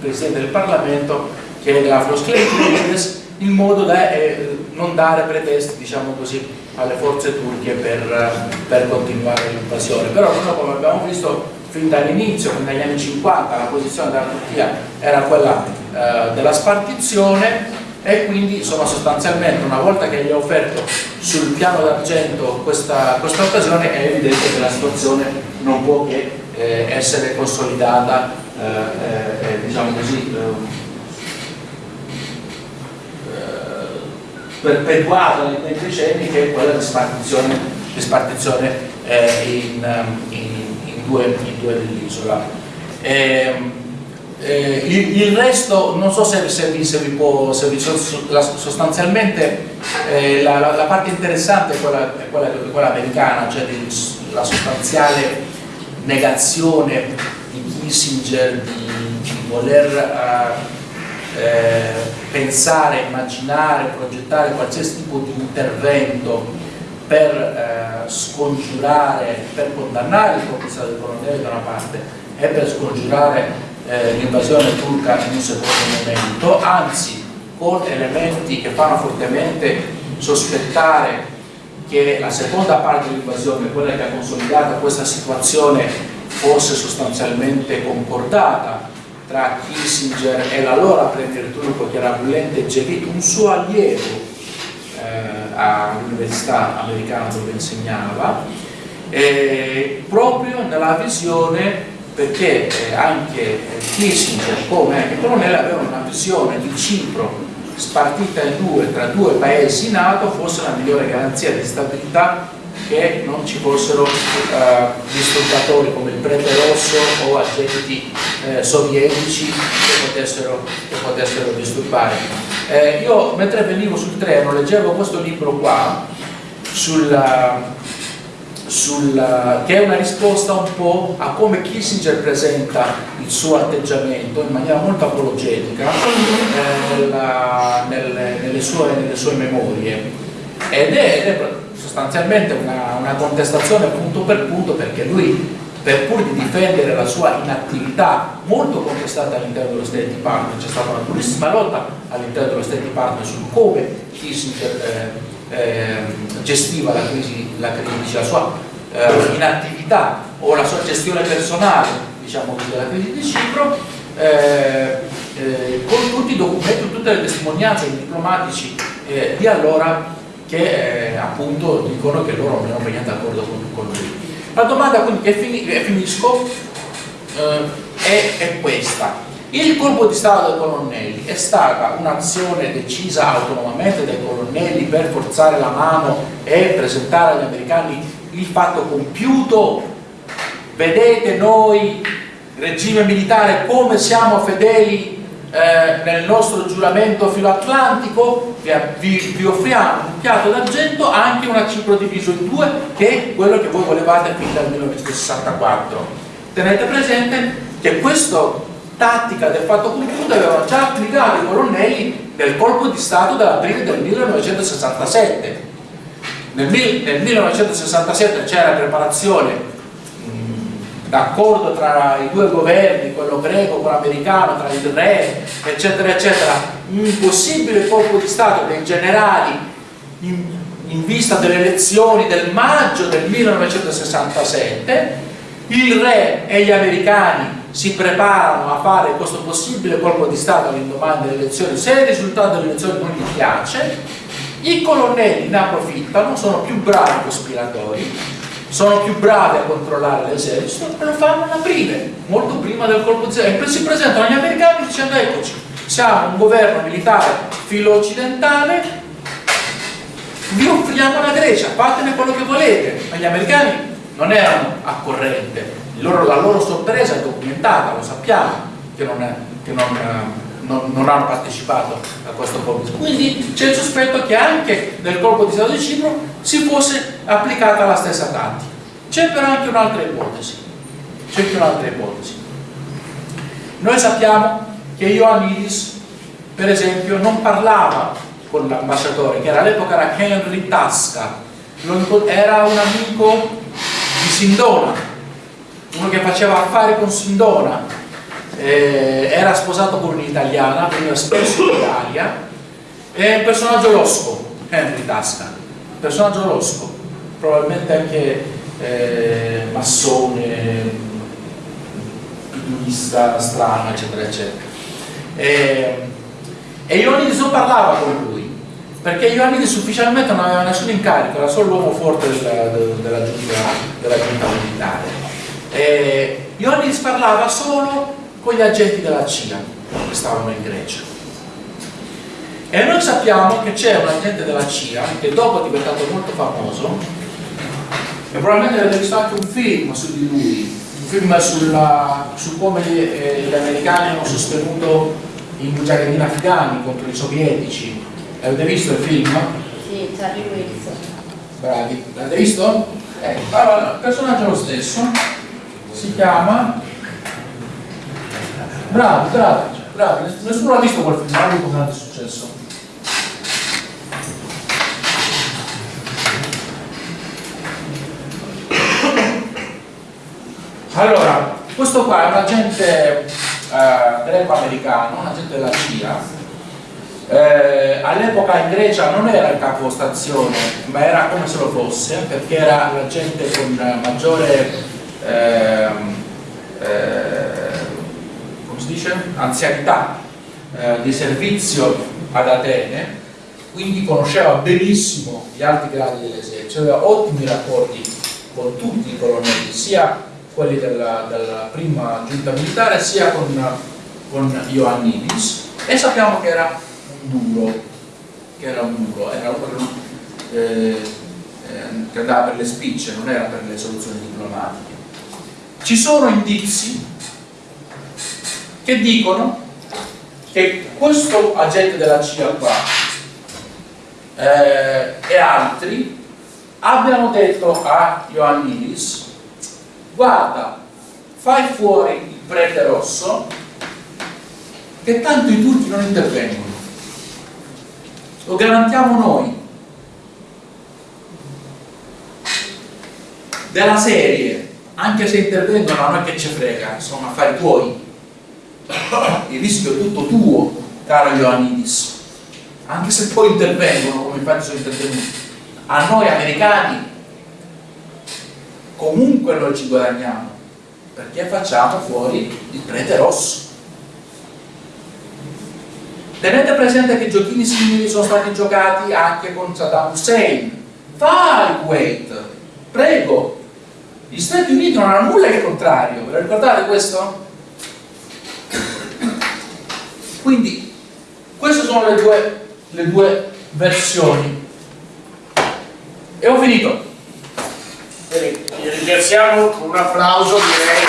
Presidente del Parlamento che è Graflos Kleintlides in modo da eh, non dare pretesti diciamo così, alle forze turche per, per continuare l'invasione. Però noi come abbiamo visto fin dall'inizio, fin dagli anni 50 la posizione della Turchia era quella eh, della spartizione e quindi insomma sostanzialmente una volta che gli ha offerto sul piano d'argento questa, questa, occasione è evidente che la situazione non può che eh, essere consolidata eh, eh, diciamo così perpetuata nei decenni che è quella di spartizione, di spartizione eh, in, um, in, in, due, in due dell'isola. Eh, eh, il, il, resto non so se, se, vi, se vi, può se vi, sostanzialmente eh, la, la, la, parte interessante è quella, è quella, è quella americana cioè di, la sostanziale negazione di Kissinger di, di voler uh, eh, pensare, immaginare, progettare qualsiasi tipo di intervento per eh, scongiurare, per condannare il conquistato del colonnello da una parte e per scongiurare eh, l'invasione turca in un secondo momento, anzi con elementi che fanno fortemente sospettare che la seconda parte dell'invasione, quella che ha consolidato questa situazione, fosse sostanzialmente concordata tra Kissinger e l'allora premier turco che era Bülent Ecevit, un suo allievo eh, all'università americana dove insegnava, eh, proprio nella visione perché eh, anche Kissinger come anche Colonnelli avevano una visione di Cipro spartita in due tra due paesi NATO fosse la migliore garanzia di stabilità che non ci fossero eh, disturbatori come il prete rosso o agenti eh, sovietici che potessero, che potessero disturbare. Eh, io mentre venivo sul treno leggevo questo libro qua sulla, sulla, che è una risposta un po' a come Kissinger presenta il suo atteggiamento in maniera molto apologetica eh, nella, nelle, nelle, sue, nelle, sue, memorie ed è, ed è sostanzialmente una, una, contestazione punto per punto perché lui per pur di difendere la sua inattività molto contestata all'interno dello State Department c'è stata una durissima lotta all'interno dello State Department su come Kissinger eh, eh, gestiva la crisi, la, crisi, la sua eh, inattività o la sua gestione personale diciamo così, della crisi di Cipro eh, eh, con tutti i documenti, tutte le testimonianze diplomatici eh, di allora che appunto dicono che loro non erano per d'accordo con, con, lui. La domanda quindi che fini, finisco è, è questa il colpo di Stato dei colonnelli è stata un'azione decisa autonomamente dai colonnelli per forzare la mano e presentare agli americani il fatto compiuto. Vedete noi, regime militare, come siamo fedeli eh, nel nostro giuramento filoatlantico? Vi, vi, vi offriamo un piatto d'argento, anche una cipro diviso in due, che è quello che voi volevate fin dal 1964. Tenete presente che questo tattica del fatto compiuto avevano già applicato i colonnelli nel colpo di Stato dell'aprile del 1967. Nel, nel 1967 c'era preparazione d'accordo tra i due governi, quello greco, quello americano, tra il re, eccetera, eccetera, un possibile colpo di Stato dei generali in, in vista delle elezioni del maggio del 1967, il re e gli americani si preparano a fare questo possibile colpo di Stato all'indomani delle elezioni, se il risultato delle elezioni non gli piace, i colonnelli ne approfittano, sono più bravi cospiratori, sono più bravi a controllare l'esercito e lo fanno in aprile, molto prima del colpo Stato. E si presentano agli americani dicendo eccoci, siamo un governo militare filo-occidentale, vi offriamo la Grecia, fatene quello che volete. Ma gli americani non erano a corrente, loro, la loro sorpresa è documentata, lo sappiamo, che non, è, che non, non, non hanno partecipato a questo colpo. Quindi c'è il sospetto che anche nel colpo di Stato di Cipro si fosse applicata la stessa tattica. C'è però anche un'altra ipotesi. C'è anche un'altra ipotesi. Noi sappiamo che Ioannidis, per esempio, non parlava con l'ambasciatore, che all'epoca era Henry Tasca, era un amico di Sindona, uno che faceva affari con Sindona, eh, era sposato con un'italiana, veniva spesso in Italia, è un personaggio losco, Henry Tasca, personaggio losco, probabilmente anche eh, massone, piduista strano, eccetera, eccetera. E, e Ioannidis non parlava con lui, perché Ioannidis ufficialmente non aveva nessun incarico, era solo l'uomo forte della, della, giunta, della giunta militare. Eh, Ioannis parlava solo con gli agenti della CIA che stavano in Grecia. E noi sappiamo che c'è un agente della CIA che dopo è diventato molto famoso e probabilmente avete visto anche un film su di lui, un film sulla, su come gli, eh, gli, americani hanno sostenuto i mujahideen afghani contro i sovietici. Avete visto il film? Sì, Charlie Wilson. Bravi, l'avete visto? Eh, allora, il personaggio è lo stesso si chiama bravi, bravi, bravi, nessuno l'ha visto quel film, come è successo. Allora questo qua è un agente eh, greco-americano un agente della CIA. Eh, all'epoca in Grecia non era il capo stazione ma era come se lo fosse perché era l'agente con maggiore Ehm, eh, si dice? anzianità eh, di servizio ad Atene quindi conosceva benissimo gli alti gradi dell'esercito aveva ottimi rapporti con tutti i colonnelli sia quelli della, della prima giunta militare, sia con, con Ioannidis e sappiamo che era un duro, che era un duro, era uno eh, eh, che andava per le spicce, non era per le soluzioni diplomatiche. Ci sono indizi che dicono che questo agente della CIA qua eh, e altri abbiano detto a Ioannidis guarda, fai fuori il prete rosso che tanto i turchi non intervengono. Lo garantiamo noi. Della serie anche se intervengono a noi che ci frega sono affari tuoi il rischio è tutto tuo caro Ioannidis. Anche se poi intervengono come infatti sono intervenuti a noi americani comunque noi ci guadagniamo perché facciamo fuori il prete rosso. Tenete presente che giochini simili sono stati giocati anche con Saddam Hussein. Vai Kuwait. Prego. Gli Stati Uniti non hanno nulla che contrario. Ve lo ricordate questo? Quindi queste sono le due, le due versioni e ho finito Bene, vi ringraziamo con un applauso direi.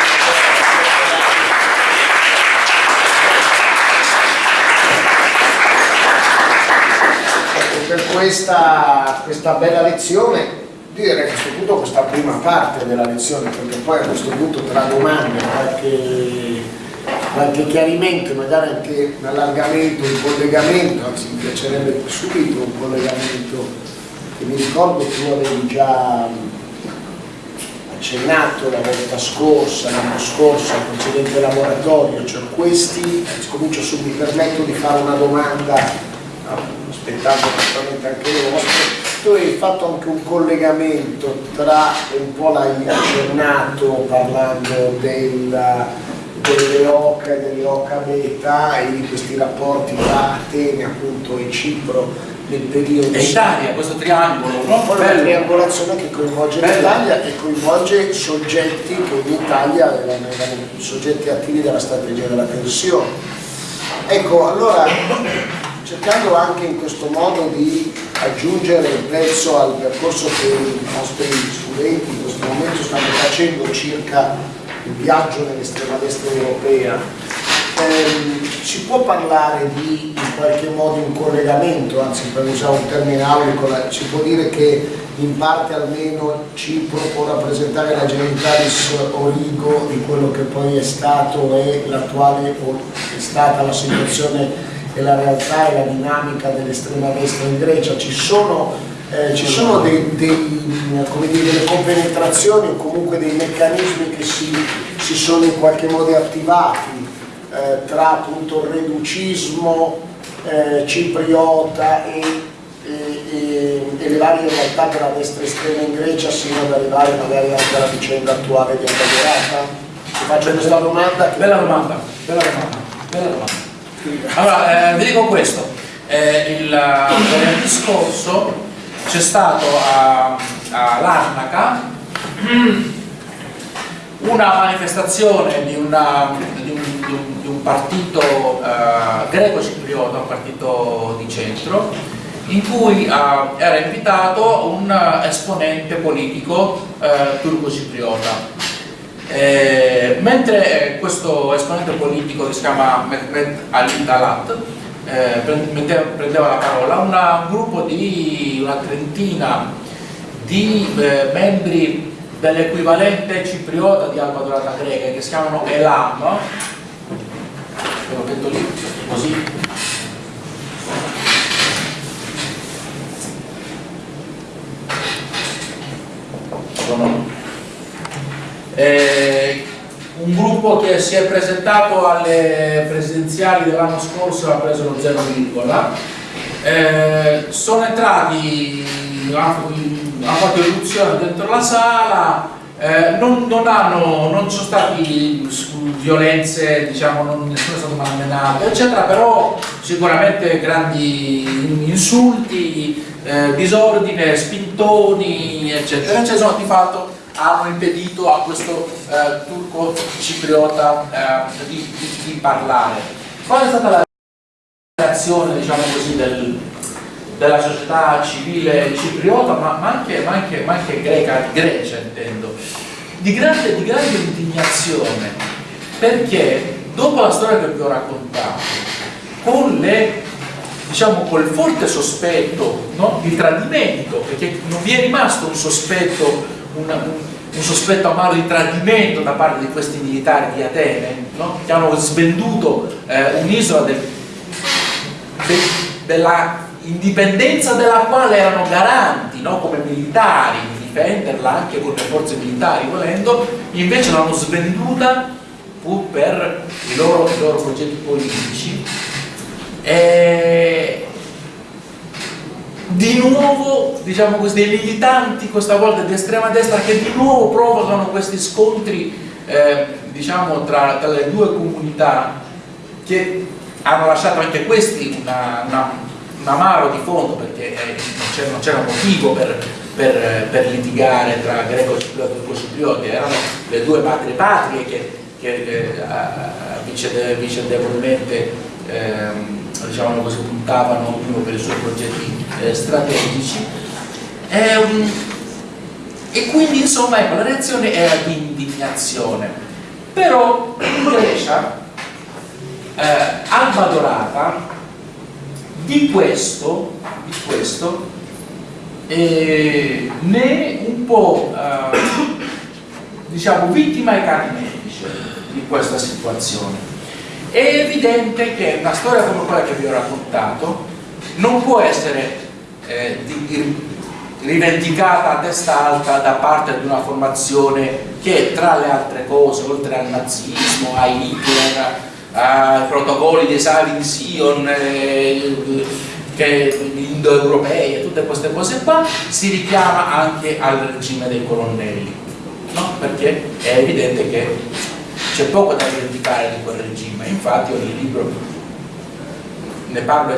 Ecco, per questa, questa bella lezione direi a questo punto questa prima parte della lezione perché poi a questo punto tra domande qualche, qualche chiarimento magari anche un allargamento un collegamento anzi mi piacerebbe subito un collegamento che mi ricordo tu avevi già accennato la volta scorsa, l'anno scorso, al precedente laboratorio, cioè questi, comincio su, mi permetto di fare una domanda, aspettando naturalmente anche le tu hai fatto anche un collegamento tra, un po' l'hai accennato parlando della, delle OCA e delle OCA beta e di questi rapporti tra Atene appunto e Cipro nel periodo e Italia, questo triangolo no? una triangolazione che coinvolge l'Italia e coinvolge soggetti che in Italia erano, erano soggetti attivi della strategia della tensione. Ecco, allora cercando anche in questo modo di aggiungere il prezzo al percorso che i nostri studenti in questo momento stanno facendo circa il viaggio nell'estrema destra europea, ehm, si può parlare di in qualche modo un collegamento, anzi per usare un termine aulico, si può dire che in parte almeno Cipro può rappresentare la genitalis origo di quello che poi è stato e l'attuale è stata la situazione e la realtà e la dinamica dell'estrema destra in Grecia. Ci sono, eh, ci sono dei, dei, dire, delle compenetrazioni o comunque dei meccanismi che si, si sono in qualche modo attivati eh, tra appunto il reducismo eh, cipriota e, e, e, le varie realtà della destra estrema in Grecia sino ad arrivare magari anche alla vicenda attuale di Antagonata? Ti faccio questa domanda. Bella domanda, bella domanda, bella domanda. Allora, eh, vi dico questo, eh, il venerdì scorso c'è stato a, a Larnaca una manifestazione di, una, di, un, di, un, di un, partito eh, greco-cipriota, un partito di centro, in cui eh, era invitato un esponente politico eh, turco-cipriota eh, mentre questo esponente politico che si chiama Mehmet Ali Talat eh, prendeva la parola, una, un gruppo di una trentina di eh, membri dell'equivalente cipriota di Alba Dorata Greca che si chiamano Elam, ve metto lì, così, sono. Eh, un gruppo che si è presentato alle presidenziali dell'anno scorso ha preso lo 0, eh, sono entrati, hanno, fatto eruzione dentro la sala, eh, non, non, hanno, non sono stati violenze, diciamo, non, nessuno è stato malmenato, eccetera, però sicuramente grandi insulti, eh, disordine, spintoni, eccetera, eccetera, sono di fatto hanno impedito a questo eh, turco cipriota eh, di, di, di parlare. Qual è stata la reazione diciamo così, del, della società civile cipriota, ma, ma, anche, ma, anche, ma anche greca, Grecia intendo, di grande, di grande indignazione, perché dopo la storia che vi ho raccontato, con le diciamo col forte sospetto no, di tradimento, perché non vi è rimasto un sospetto, una, un, un, sospetto amaro di tradimento da parte di questi militari di Atene, no, che hanno svenduto eh, un'isola del, de, della indipendenza della quale erano garanti no, come militari, di difenderla anche con le forze militari volendo, invece l'hanno svenduta pur per i loro, i loro progetti politici. E di nuovo diciamo così, dei militanti questa volta di estrema destra che di nuovo provocano questi scontri eh, diciamo tra, tra, le due comunità che hanno lasciato anche questi una, una, un amaro di fondo perché eh, non c'era motivo per, per, per, litigare tra greco e ciprioti erano le due patrie patrie che, che eh, vicendevolmente ehm, diciamo così, puntavano ognuno per i suoi progetti eh, strategici. E, um, e, quindi insomma ecco, la reazione era di indignazione. Però in Grecia eh, Alba Dorata di questo, di questo eh, ne un po' eh, diciamo vittima e carnefice di questa situazione. È evidente che una storia come quella che vi ho raccontato non può essere eh, di, rivendicata a testa alta da parte di una formazione che tra le altre cose, oltre al nazismo, a Hitler, ai protocolli dei Savin Sion, eh, indoeuropei e tutte queste cose qua, si richiama anche al regime dei colonnelli, no? perché è evidente che c'è poco da rivendicare di quel regime, infatti ogni libro ne parlo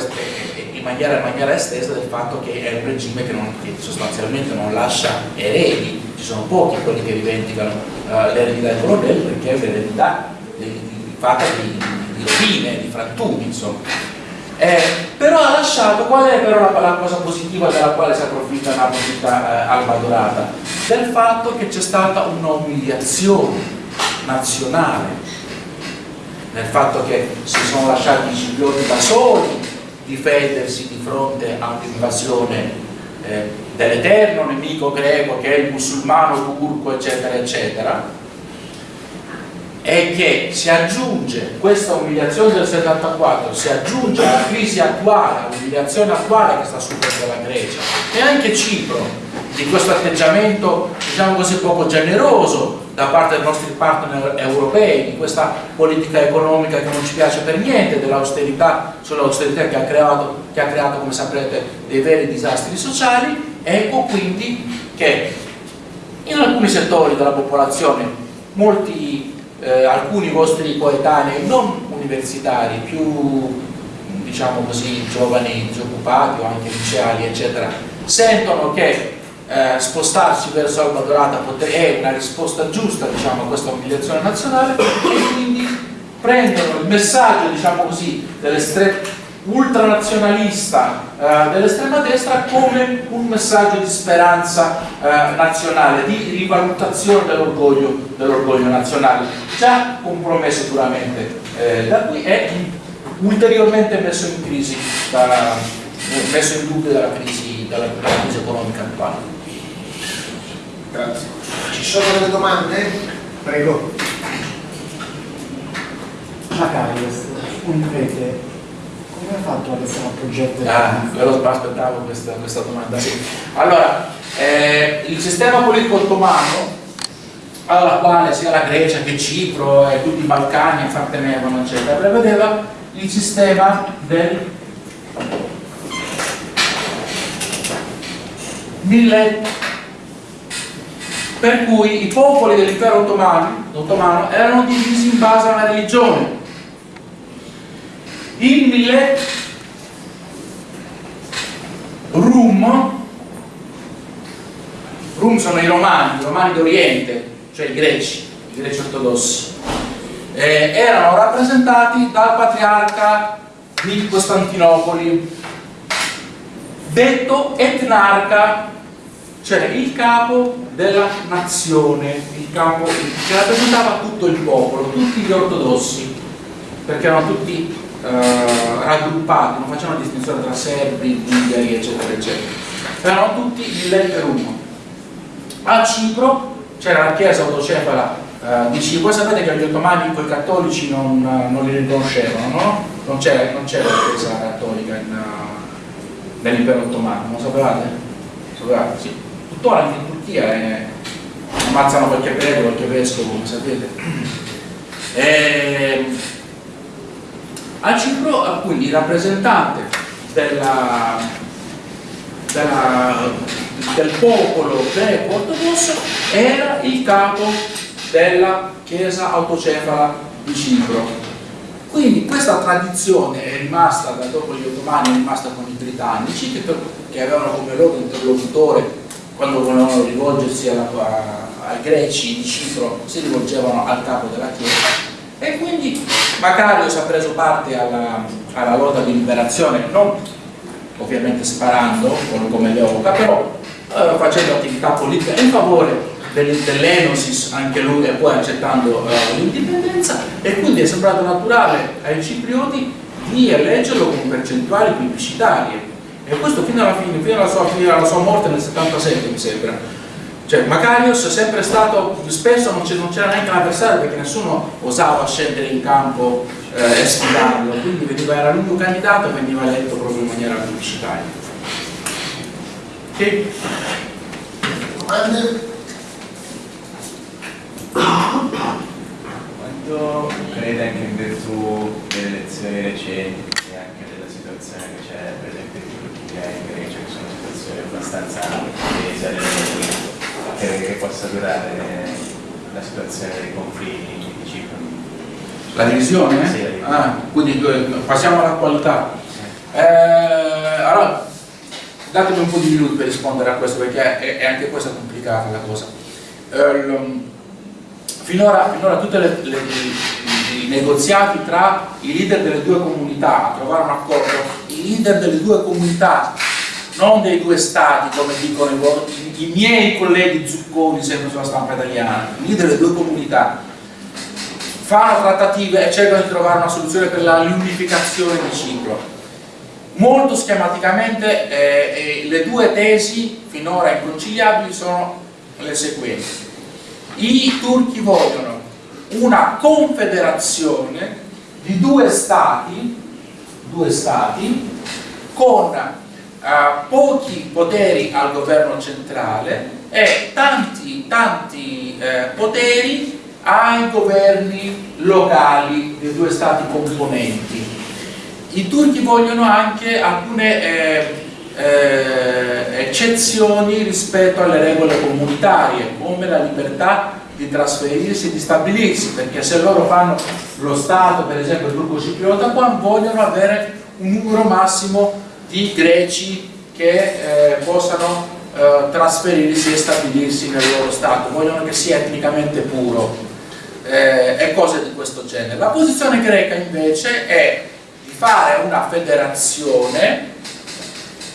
in maniera, in maniera, estesa del fatto che è un regime che, non, che, sostanzialmente non lascia eredi, ci sono pochi quelli che rivendicano uh, l'eredità dei colonnelli perché è un'eredità fatta di, di rovine, di frantumi, insomma. Eh, però ha lasciato, qual è però la, la, cosa positiva della quale si approfitta una positiva eh, Alba Dorata? Del fatto che c'è stata una umiliazione nazionale, nel fatto che si sono lasciati i ciprioti da soli difendersi di fronte a un'invasione eh, dell'eterno nemico greco che è il musulmano turco eccetera eccetera e che si aggiunge questa umiliazione del 74 si aggiunge alla crisi attuale all'umiliazione attuale che sta subendo la Grecia. E anche Cipro di questo atteggiamento diciamo così poco generoso da parte dei nostri partner europei, di questa politica economica che non ci piace per niente, dell'austerità, sull'austerità che, che ha creato, come saprete, dei veri disastri sociali, ecco quindi che in alcuni settori della popolazione, molti, eh, alcuni vostri coetanei non universitari, più diciamo così, giovani, disoccupati o anche liceali, eccetera, sentono che eh, spostarsi verso Alba Dorata è una risposta giusta diciamo, a questa umiliazione nazionale e quindi prendono il messaggio diciamo così, ultranazionalista eh, dell'estrema destra come un messaggio di speranza eh, nazionale, di rivalutazione dell'orgoglio dell nazionale, già compromesso duramente eh, da qui e ulteriormente messo in crisi, da, messo in dubbio dalla crisi, dalla, dalla crisi economica attuale. Grazie. Ci sono delle domande? Prego. Macarius, un prete, come ha fatto ad essere un progetto? Ah, però aspettavo questa, questa domanda. Sì. Allora, eh, il sistema politico ottomano alla quale sia la Grecia che Cipro e tutti i Balcani appartenevano, eccetera, prevedeva il sistema del millet per cui i popoli dell'impero ottomano, ottomano erano divisi in base a una religione. Il millet rum, Rum sono i romani, i romani d'Oriente, cioè i greci, i greci ortodossi. Eh, erano rappresentati dal patriarca di Costantinopoli, detto etnarca, cioè il capo della nazione, il capo che rappresentava tutto il popolo, tutti gli ortodossi, perché erano tutti eh, raggruppati, non facevano distinzione tra serbi, bulgari, eccetera, eccetera. Erano tutti in letterum. A Cipro c'era la chiesa autocefala eh, di Cipro, sapete che gli ottomani con i cattolici non, non li riconoscevano, no? Non c'era la chiesa cattolica uh, nell'impero ottomano, non sapevate? Sapevate? Sì. Tuttora anche in Turchia eh, ammazzano qualche prete, qualche vescovo, come sapete. E, a Cipro, quindi, il rappresentante della, della, del popolo greco ortodosso era il capo della chiesa autocefala di Cipro. Quindi questa tradizione è rimasta da dopo gli ottomani, è rimasta con i britannici che, che avevano come loro interlocutore quando volevano rivolgersi alla, ai greci di Cipro si rivolgevano al capo della chiesa e quindi Macarius ha preso parte alla, alla lotta di liberazione, non ovviamente sparando come l'epoca, però eh, facendo attività politica in favore dell'Enosis, anche lui, e poi accettando eh, l'indipendenza, e quindi è sembrato naturale ai ciprioti di eleggerlo con percentuali plebiscitarie. E questo fino alla fine, fino alla sua, fino alla sua morte nel 77 mi sembra cioè Macarius è sempre stato, spesso non c'era neanche l'avversario perché nessuno osava scendere in campo eh, e sfidarlo, quindi veniva, era l'unico candidato e veniva eletto proprio in maniera pubblicitaria. Ok? Domande? Quanto crede anche in virtù delle elezioni recenti e anche della situazione che c'è per esempio in Turchia e in Grecia che sono situazioni abbastanza tese crede che possa durare la situazione dei confini di Cipro? La divisione? Sì. Ah, quindi passiamo all'attualità. Eh, allora, datemi un po' di minuti per rispondere a questo perché è, è anche questa complicata la cosa. Eh, finora, finora tutti i negoziati tra i leader delle due comunità a trovare un accordo, i leader delle due comunità non dei due stati come dicono i, i miei colleghi zucconi sempre sulla stampa italiana, i delle due comunità fanno trattative e cercano di trovare una soluzione per la riunificazione di Cipro molto schematicamente eh, eh, le due tesi finora inconciliabili sono le seguenti. I turchi vogliono una confederazione di due stati due stati con uh, pochi poteri al governo centrale e tanti, tanti eh, poteri ai governi locali dei due stati componenti. I turchi vogliono anche alcune eh, eh, eccezioni rispetto alle regole comunitarie, come la libertà di trasferirsi e di stabilirsi, perché se loro fanno lo Stato, per esempio il turco cipriota, vogliono avere un numero massimo di greci che eh, possano eh, trasferirsi e stabilirsi nel loro Stato, vogliono che sia etnicamente puro eh, e cose di questo genere. La posizione greca invece è di fare una federazione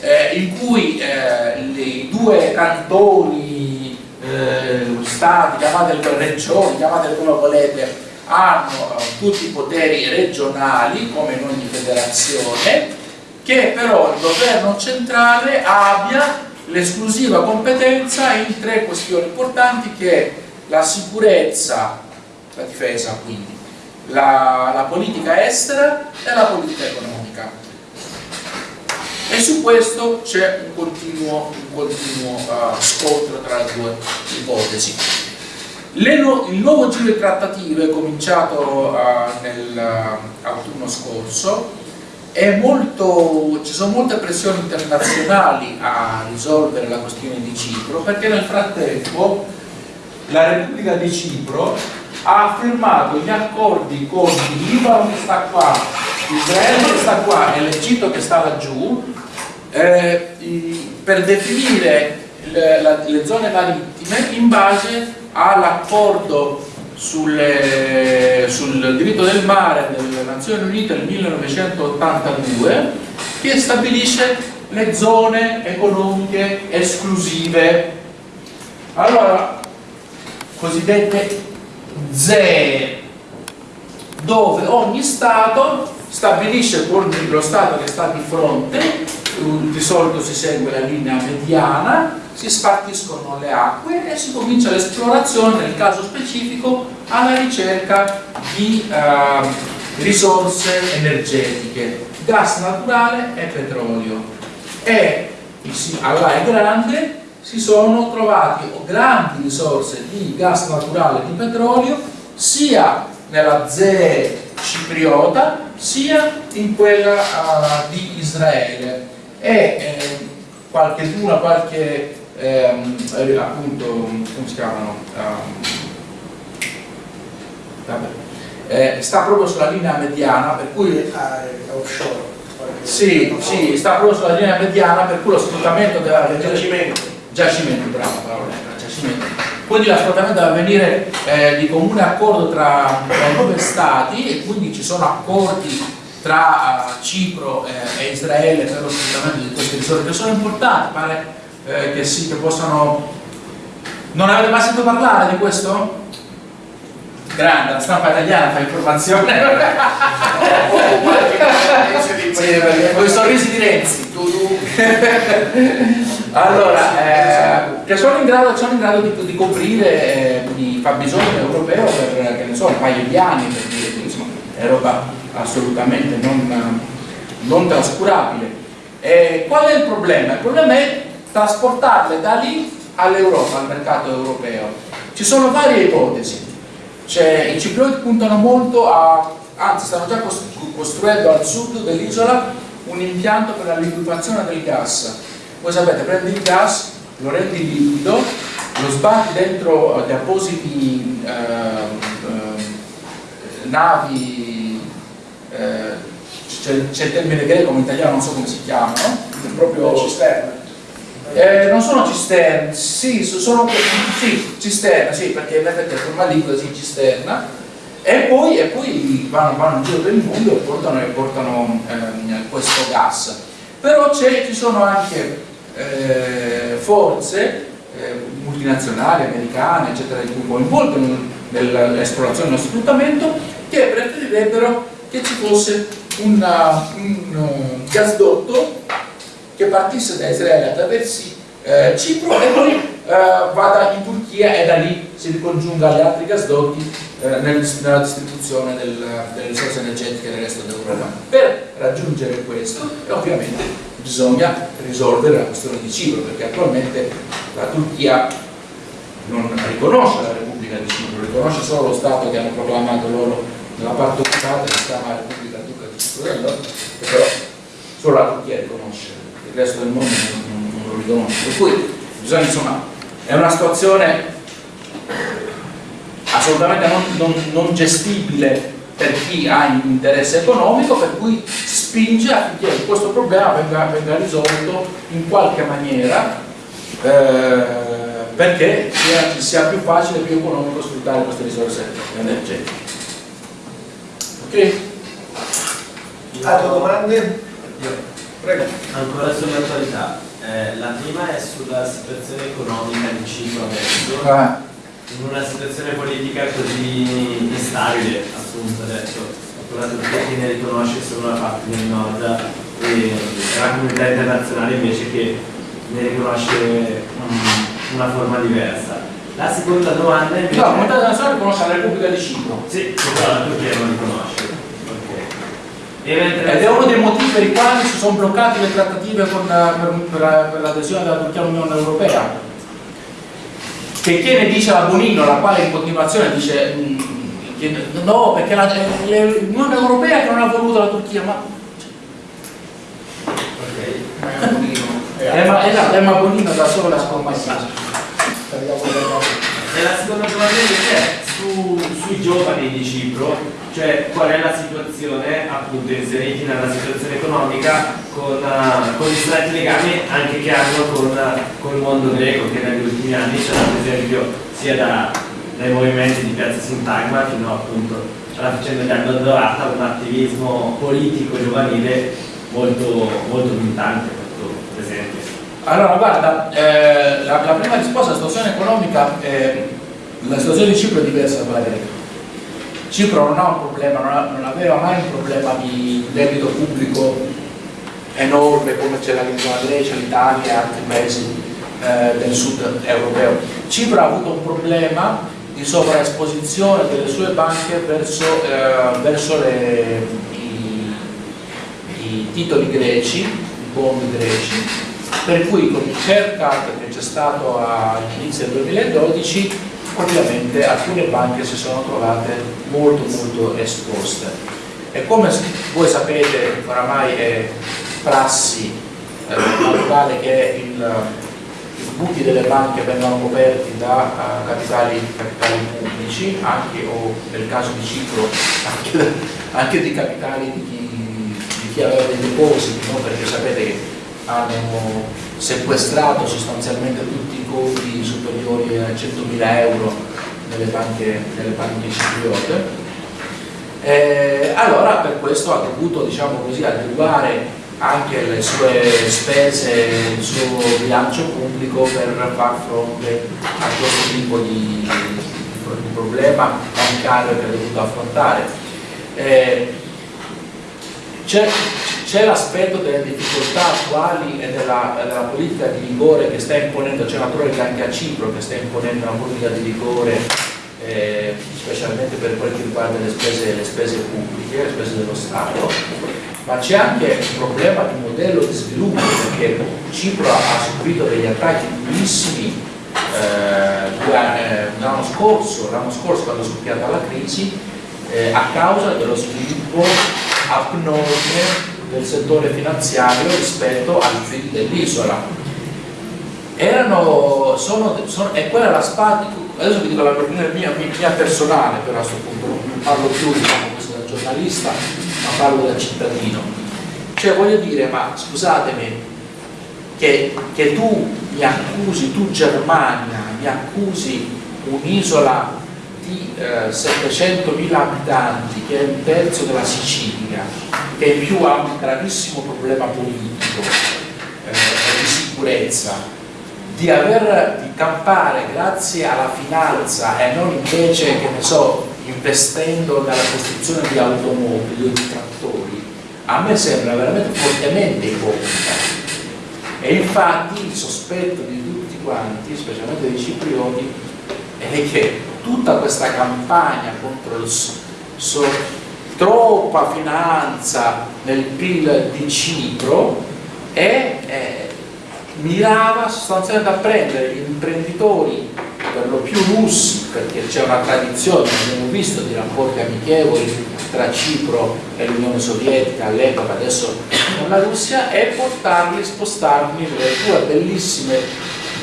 eh, in cui eh, i due cantoni, eh, stati, chiamateli regioni, chiamateli come volete, hanno tutti i poteri regionali come in ogni federazione che però il governo centrale abbia l'esclusiva competenza in tre questioni importanti che è la sicurezza, la difesa quindi, la, la politica estera e la politica economica. E su questo c'è un continuo, un continuo uh, scontro tra le due ipotesi. No, il nuovo giro di trattative cominciato uh, nell'autunno uh, scorso molto, ci sono molte pressioni internazionali a risolvere la questione di Cipro perché nel frattempo la Repubblica di Cipro ha firmato gli accordi con il Libano che sta qua, Israele che sta qua e l'Egitto che sta laggiù eh, per definire le, le zone marittime in base all'accordo sulle- sul diritto del mare delle Nazioni Unite del 1982 che stabilisce le zone economiche esclusive. Allora, cosiddette ZEE, dove ogni Stato stabilisce con lo Stato che sta di fronte, di solito si segue la linea mediana, si spartiscono le acque e si comincia l'esplorazione, nel caso specifico, alla ricerca di eh, risorse energetiche, gas naturale e petrolio. E alla Grande si sono trovati grandi risorse di gas naturale e di petrolio sia nella ZEE cipriota sia in quella ah, di Israele e eh, qualche una qualche ehm, eh, appunto come si chiamano Ehm, vabbè. Eh, sta proprio sulla linea mediana per cui Ah, offshore. sì, sì, sta proprio sulla linea mediana per cui lo sfruttamento deve avvenire Giacimento. giacimento, bravo, parola, giacimento. Quindi lo sfruttamento deve avvenire eh, di comune accordo tra, tra i due stati e quindi ci sono accordi tra eh, Cipro eh, e Israele per lo sfruttamento di queste risorse che sono importanti, pare eh, che sì, che possano... Non avete mai sentito parlare di questo? Grande, la stampa italiana fa informazione. Con i sorrisi di Renzi. allora, eh, che sono in grado, sono in grado di, di coprire eh, il fabbisogno europeo per che ne so, un paio di anni, per dire, insomma, è roba assolutamente non, non trascurabile. Eh, qual è il problema? Il problema è trasportarle da lì all'Europa, al mercato europeo. Ci sono varie ipotesi. Cioè, I ciprioti puntano molto a, anzi stanno già cos- costruendo al sud dell'isola un impianto per la liquefazione del gas. Voi sapete, prendi il gas, lo rendi liquido, lo sbatti dentro eh, appositi ehm, ehm, navi, eh, c'è, c'è il termine greco, ma in italiano non so come si chiamano, proprio Cisterna. eh, non sono cisterne, sì, so- sono sì, cisterna, sì, perché in effetti è forma liquida, sì, cisterna, e poi, e poi vanno, vanno in giro per il mondo e portano, e portano ehm, questo gas. Però ci sono anche eh, forze eh, multinazionali, americane, eccetera, che coinvolgono nell'esplorazione e nello sfruttamento, che preferirebbero che ci fosse una- un eh, gasdotto che partisse da Israele attraversi eh, Cipro e poi eh, vada in Turchia e da lì si ricongiunga agli altri gasdotti eh, nel- nella distribuzione del- delle risorse energetiche nel resto d'Europa. Per raggiungere questo ovviamente bisogna risolvere la questione di Cipro perché attualmente la Turchia non riconosce la Repubblica di Cipro, riconosce solo lo Stato che hanno proclamato loro nella parte occupata che si chiama Repubblica Turca di Nord, che però solo la Turchia riconosce, il resto del mondo non, non- lo riconosce. Per cui bisogna insomma, è una situazione assolutamente non, non- non gestibile per chi ha un interesse economico, per cui spinge affinché questo problema venga, venga risolto in qualche maniera eh, perché sia, sia più facile e più economico sfruttare queste risorse energetiche. Ok? Altre domande? Prego. Ancora sull'attualità, Eh, la prima è sulla situazione economica di Cipro adesso, Ah, in una situazione politica così instabile appunto adesso, con la Turchia che ne riconosce solo una parte del nord e la comunità internazionale invece che ne riconosce mm, una forma diversa. La seconda domanda invece... No, la comunità internazionale riconosce la Repubblica di Cipro Sì, però la Turchia non riconosce. E ed è uno dei motivi per i quali si sono bloccate le trattative con, per, per la- per l'adesione della Turchia all'Unione Europea. Che che ne dice la Bonino, la quale in continuazione dice mm, che no, perché è l'Unione Europea che non ha voluto la Turchia, ma Ok. Eh, ma, esatto, eh, ma Bonino da solo la E la seconda domanda è su- sui giovani di Cipro, cioè qual è la situazione, appunto inseriti nella situazione economica, con, eh, con gli stretti legami anche che hanno con, con il mondo greco, che negli ultimi anni c'era per esempio sia da- dai movimenti di Piazza Sintagma fino appunto alla vicenda di Aldo Dorata, un attivismo politico giovanile molto, molto militante, molto presente. Allora, guarda, eh, la, la prima risposta alla situazione economica, eh, la situazione di Cipro è diversa da quella greca. Cipro non ha un problema, non, ha- non aveva mai un problema di debito pubblico enorme come ce l'ha la Grecia, l'Italia e altri paesi eh, del sud europeo. Cipro ha avuto un problema di sovraesposizione delle sue banche verso, eh, verso le- i, i titoli greci, i bond greci, per cui con il haircut che c'è stato all'inizio del 2012 ovviamente alcune banche si sono trovate molto molto esposte e come voi sapete oramai è prassi eh, naturale che il- i buchi delle banche vengano coperti da eh, capitali, capitali pubblici anche o nel caso di Cipro anche, anche di capitali di chi, di chi aveva dei depositi no? perché sapete che hanno sequestrato sostanzialmente tutti i conti superiori a 100.000 euro nelle banche, nelle banche cipriote. Eh, allora per questo ha dovuto diciamo così, adeguare anche le sue spese, il suo bilancio pubblico per far fronte a questo tipo di, di problema bancario che ha dovuto affrontare. Eh, c'è, l'aspetto delle difficoltà attuali e della, della politica di rigore che sta imponendo, c'è una troica anche a Cipro che sta imponendo una politica di rigore eh, specialmente per quel che riguarda le spese, le spese pubbliche, le spese dello Stato, ma c'è anche un problema di modello di sviluppo perché Cipro ha subito degli attacchi durissimi eh, eh, l'anno scorso, scorso quando è scoppiata la crisi eh, a causa dello sviluppo abnorme del settore finanziario rispetto al PIL dell'isola. Erano, sono, sono- e quella la spada, adesso vi dico la mia, mia, personale però a questo punto, non parlo più diciamo da giornalista, ma parlo da cittadino. Cioè voglio dire, ma scusatemi, che, che tu mi accusi, tu Germania, mi accusi un'isola di eh, 700.000 abitanti che è un terzo della Sicilia, che in più ha un gravissimo problema politico eh, di sicurezza, di aver di campare grazie alla finanza e non invece, che ne so, investendo nella costruzione di automobili o di trattori, a me sembra veramente fortemente ipocrita. E infatti il sospetto di tutti quanti, specialmente dei ciprioti, è che tutta questa campagna contro il so- troppa finanza nel PIL di Cipro è, è- mirava sostanzialmente a prendere gli imprenditori per lo più russi, perché c'è una tradizione, abbiamo visto, di rapporti amichevoli tra Cipro e l'Unione Sovietica all'epoca, adesso con la Russia, e portarli, spostarli nelle due bellissime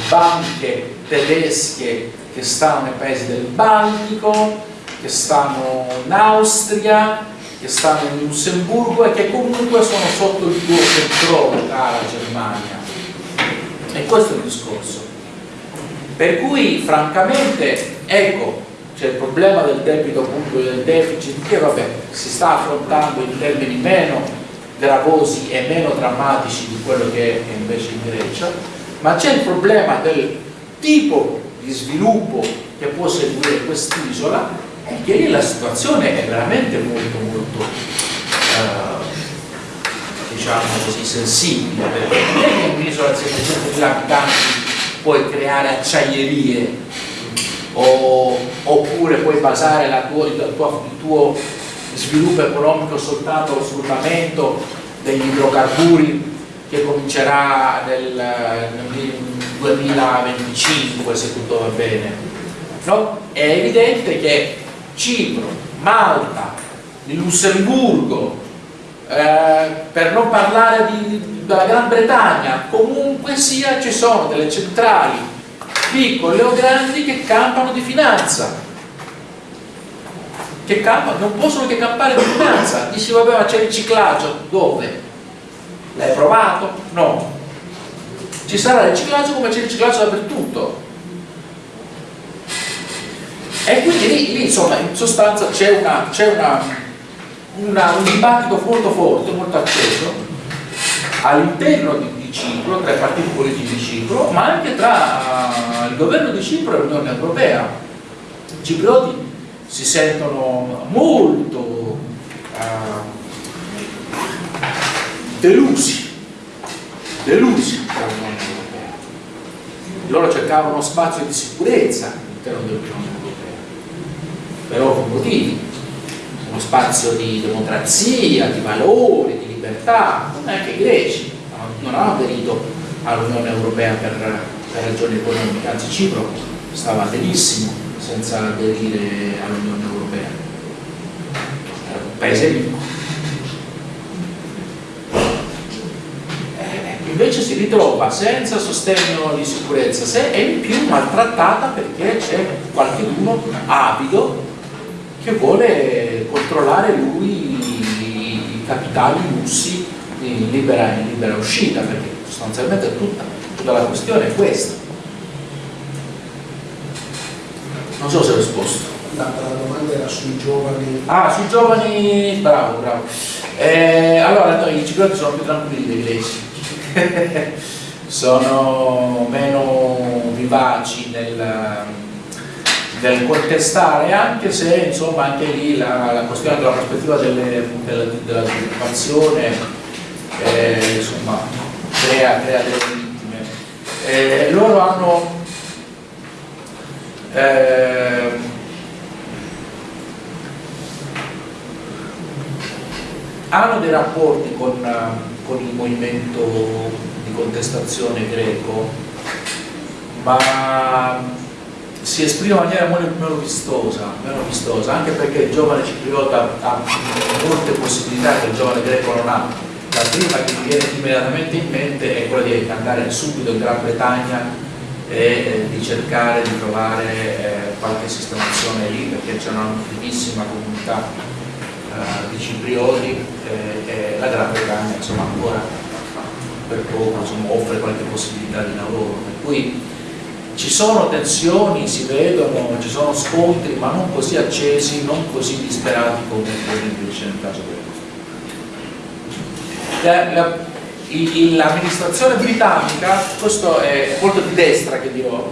banche tedesche che stanno nei paesi del Baltico, che stanno in Austria, che stanno in Lussemburgo e che comunque sono sotto il tuo controllo, cara Germania. E questo è il discorso. Per cui, francamente, ecco, c'è il problema del debito pubblico del deficit che vabbè, si sta affrontando in termini meno gravosi e meno drammatici di quello che è invece in Grecia, ma c'è il problema del tipo di sviluppo che può seguire quest'isola e che lì la situazione è veramente molto molto eh, diciamo così sensibile perché non è che un'isola di 700.000 abitanti puoi creare acciaierie o- oppure puoi basare tua- il, tuo, il tuo sviluppo economico soltanto allo sfruttamento degli idrocarburi che comincerà nel, nel 2025 se tutto va bene. No? È evidente che Cipro, Malta, Lussemburgo, eh, per non parlare di- della Gran Bretagna, comunque sia ci sono delle centrali piccoli o grandi che campano di finanza che campano, non possono che campare di finanza dici vabbè ma c'è il riciclaggio dove? l'hai provato? no ci sarà il riciclaggio come c'è il riciclaggio dappertutto e quindi lì, lì, insomma in sostanza c'è un dibattito molto forte, molto acceso all'interno di, di, Cipro, tra i partiti politici di Cipro, ma anche tra uh, il governo di Cipro e l'Unione Europea. I ciprioti si sentono molto uh, delusi, delusi. Loro cercavano uno spazio di sicurezza all'interno dell'Unione per ovvi motivi, uno spazio di democrazia, di valori, di libertà, non è che i greci non hanno aderito all'Unione Europea per, per ragioni economiche, anzi Cipro stava benissimo senza aderire all'Unione Europea, era un paese ricco. Eh, invece si ritrova senza sostegno di sicurezza e in più maltrattata perché c'è qualcuno avido che vuole controllare lui i capitali russi in libera, in libera uscita, perché sostanzialmente tutta, tutta la questione è questa. Non so se ho risposto. La, la domanda era sui giovani. Ah, sui giovani, bravo, bravo. Eh, allora, no, i ciprioti sono più tranquilli dei greci, sono meno vivaci nel del contestare anche se insomma anche lì la, la questione della prospettiva delle, della, della disoccupazione eh, insomma crea, crea, delle vittime. Eh, loro hanno eh, hanno dei rapporti con, con il movimento di contestazione greco ma si esprime in maniera meno vistosa, meno vistosa, anche perché il giovane cipriota ha molte possibilità che il giovane greco non ha. La prima che mi viene immediatamente in mente è quella di andare subito in Gran Bretagna e eh, di cercare di trovare eh, qualche sistemazione lì perché c'è una notissima comunità eh, di ciprioti e la Gran Bretagna insomma ancora per poco insomma, offre qualche possibilità di lavoro. Per cui ci sono tensioni, si vedono, ci sono scontri, ma non così accesi, non così disperati come per nel caso del L'amministrazione britannica, questo è molto di destra che dirò,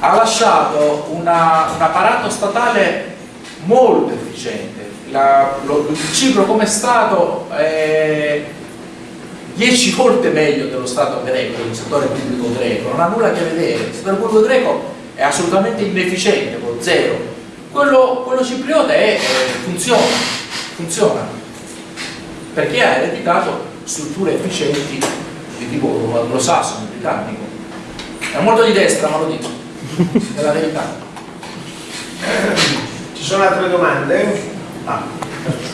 ha lasciato una, un apparato statale molto efficiente. La, lo, il Cipro come Stato è, 10 volte meglio dello Stato greco, il settore pubblico greco, non ha nulla a che vedere, il settore pubblico greco è assolutamente inefficiente, con zero. Quello, quello cipriota è, eh, funziona, funziona, perché ha ereditato strutture efficienti di tipo anglosassone, britannico. È molto di destra, ma lo dico, è la verità. Ci sono altre domande? Ah.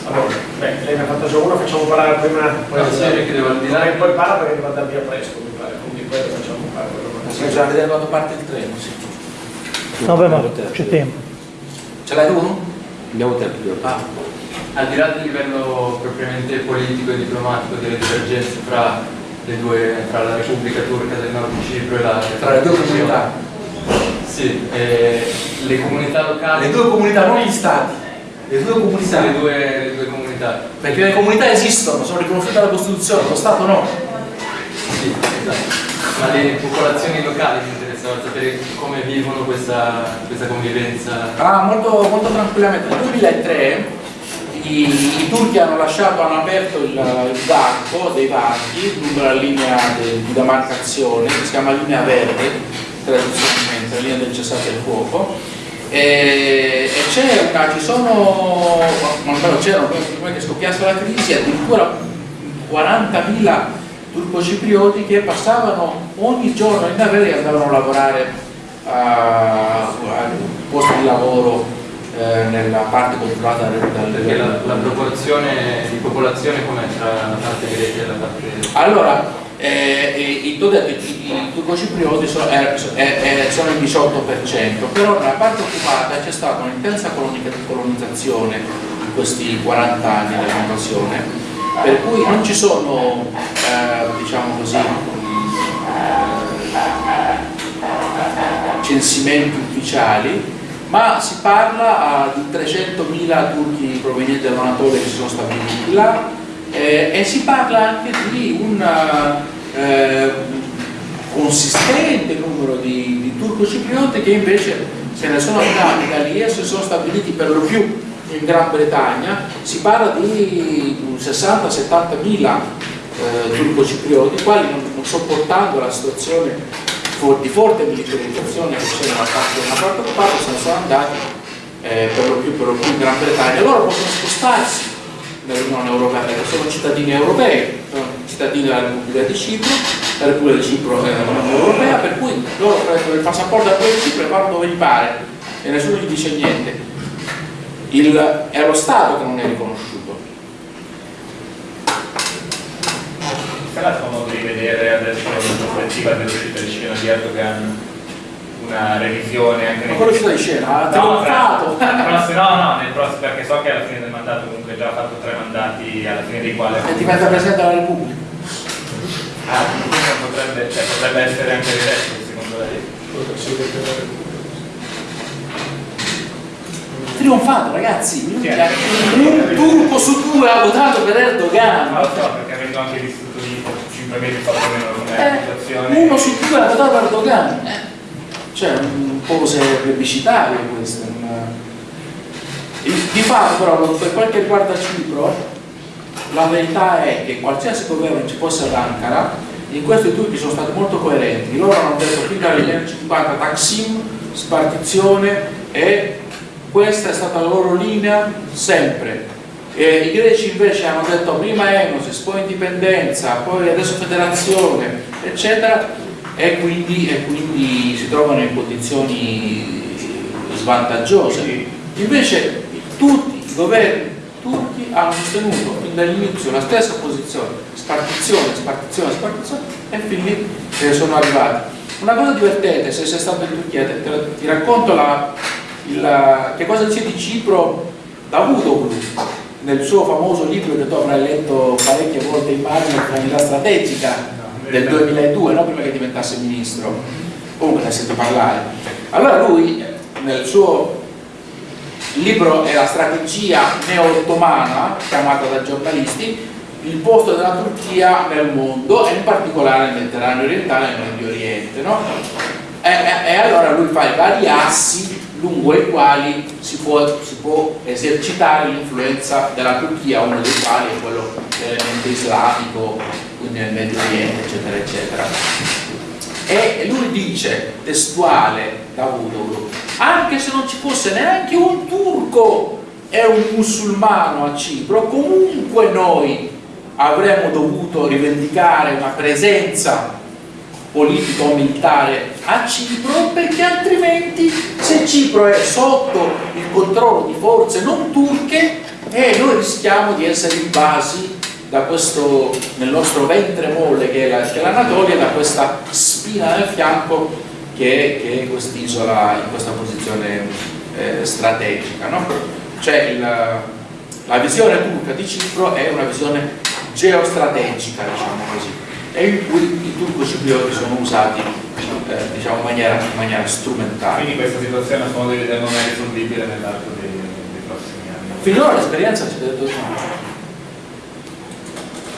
Allora, beh, lei ne ha fatto già una, facciamo parlare prima. Poi no, sì, che devo dire. Poi parla perché deve andare via presto, mi pare, quindi poi facciamo fare quello che già vedere quando parte il treno, sì. No, beh, ma c'è tempo. Ce l'hai tu? Andiamo tempo. Ah. Al di là del livello propriamente politico e diplomatico delle divergenze fra, le due, fra la Repubblica Turca del Nord di Cipro e la Tra le due comunità? Sì, eh, le comunità locali. Le due comunità, non gli stati le due comunità. Le due, le due comunità. Perché le comunità esistono, sono riconosciute dalla Costituzione, lo Stato no. Sì, esatto. Ma le popolazioni locali mi interessava sapere come vivono questa, questa convivenza. Ah, molto, molto tranquillamente. Nel 2003 i, i, turchi hanno lasciato, hanno aperto il, il varco dei varchi lungo la linea de, di demarcazione, che si chiama linea verde, tradizionalmente, la linea del cessate il fuoco e, e c'era, ci sono, almeno c'erano prima che scoppiasse la crisi, addirittura 40.000 turco-ciprioti che passavano ogni giorno in navetta e andavano a lavorare a, a posti di lavoro eh, nella parte controllata dal Perché la, la, proporzione di popolazione com'è tra la parte greca e la parte... Allora, eh, i, turco-ciprioti sono, eh, eh, sono il 18%, però nella parte occupata c'è stata un'intensa colonizzazione in questi 40 anni dell'invasione, per cui non ci sono, eh, diciamo così, censimenti ufficiali, ma si parla ah, di 300.000 turchi provenienti dall'Anatolia che si sono stabiliti là eh, e si parla anche di un eh, consistente numero di, di turco-ciprioti che invece se ne sono andati da lì e si sono stabiliti per lo più in Gran Bretagna, si parla di 60-70 mila eh, turco-ciprioti, quali non, non sopportando la situazione for- di forte militarizzazione che c'è nella parte, nella parte occupata se ne sono andati eh, per, lo più, per lo più in Gran Bretagna. Loro possono spostarsi nell'Unione Europea perché sono cittadini europei, cittadini della Repubblica di Cipro, la Repubblica di Cipro è l'Unione Europea, per cui loro prendono il passaporto da quel Cipro e vanno dove gli pare e nessuno gli dice niente. Il, è lo Stato che non è riconosciuto. Sarà comodo di vedere adesso la prospettiva dell'uscita di scena di Erdogan una revisione anche Ma quello che sta di scena, No, fra- prossimo- no, no, nel prossimo, perché so che alla fine del mandato comunque ha già fatto tre mandati alla fine dei quali E diventa Presidente della Repubblica. Ah, potrebbe, cioè, potrebbe essere anche eletto secondo lei? Trionfato ragazzi. Sì, un turco su due ha votato per Erdogan. lo so, perché avendo anche vissuto lì 5 mesi fatto meno come Eh, situazione. uno su due ha votato per Erdogan. Eh, Cioè, un po' cose plebiscitarie queste. non- Il- Di fatto però, per quel che riguarda Cipro, la verità è che qualsiasi governo ci fosse ad Ankara, in questo i turchi sono stati molto coerenti. Loro hanno detto fin dagli anni 50 Taksim, spartizione e questa è stata la loro linea sempre. E I greci invece hanno detto prima Enosis, poi indipendenza, poi adesso federazione, eccetera, e quindi, e quindi si trovano in condizioni svantaggiose. Invece tutti i governi turchi hanno sostenuto fin dall'inizio la stessa posizione, spartizione, spartizione, spartizione, e lì eh, sono arrivati. Una cosa divertente, se sei stato in Turchia, te- te- ti racconto la, il- che cosa c'è di Cipro Davutoglu nel suo famoso libro che tu avrai letto parecchie volte in mano, L'unità strategica del 2002, no? prima che diventasse ministro. Comunque ne sento parlare. Allora lui nel suo libro è la strategia neo-ottomana, chiamata da giornalisti, il posto della Turchia nel mondo e in particolare nel Mediterraneo orientale e nel Medio Oriente. no? E, e- e allora lui fa i vari assi lungo i quali si può, si può esercitare l'influenza della Turchia, uno dei quali è quello dell'elemento islamico, nel Medio Oriente, eccetera, eccetera. E lui dice, testuale, Davutoglu, anche se non ci fosse neanche un turco e un musulmano a Cipro, comunque noi avremmo dovuto rivendicare una presenza politico-militare a Cipro perché altrimenti se Cipro è sotto il controllo di forze non turche eh, noi rischiamo di essere invasi da questo, nel nostro ventre molle che è la- l'Anatolia da questa spina nel fianco che è, che è quest'isola in questa posizione eh, strategica. no? Cioè il- la visione turca di Cipro è una visione geostrategica, diciamo così, e in cui i turco-ciprioti sono usati eh, diciamo, in, maniera, in maniera strumentale. Quindi questa situazione a modo di vedere non è risolvibile nell'arco dei, dei prossimi anni. Finora l'esperienza ci ha detto no.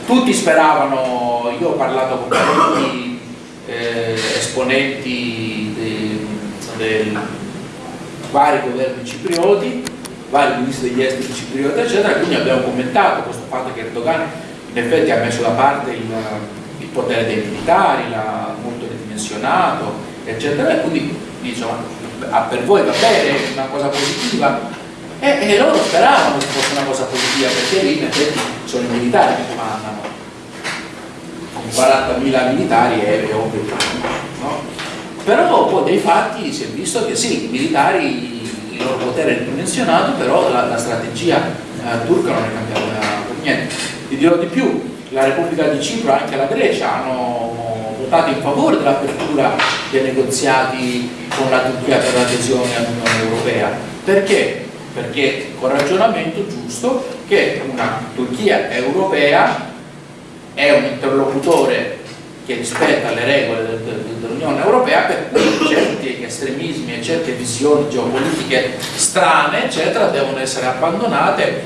Tutti speravano, io ho parlato con parecchi eh, esponenti dei, dei vari governi ciprioti, vari ministri degli esteri ciprioti, eccetera, quindi abbiamo commentato questo fatto che Erdogan in effetti ha messo da parte il, il potere dei militari, l'ha molto ridimensionato, eccetera, e quindi diciamo, per voi va bene, è una cosa positiva, e, e loro speravano che fosse una cosa positiva perché lì in effetti sono i militari che comandano. Con 40.000 militari è, è ovvio no? Però poi dei fatti si è visto che sì, i militari, il loro potere è ridimensionato, però la, la strategia eh, turca non è cambiata per niente. Ti dirò di più, la Repubblica di Cipro e anche la Grecia hanno votato in favore dell'apertura dei negoziati con la Turchia per l'adesione all'Unione Europea. Perché? Perché con ragionamento giusto che una Turchia europea è un interlocutore che rispetta le regole del- del- dell'Unione Europea per cui certi estremismi e certe visioni geopolitiche strane eccetera devono essere abbandonate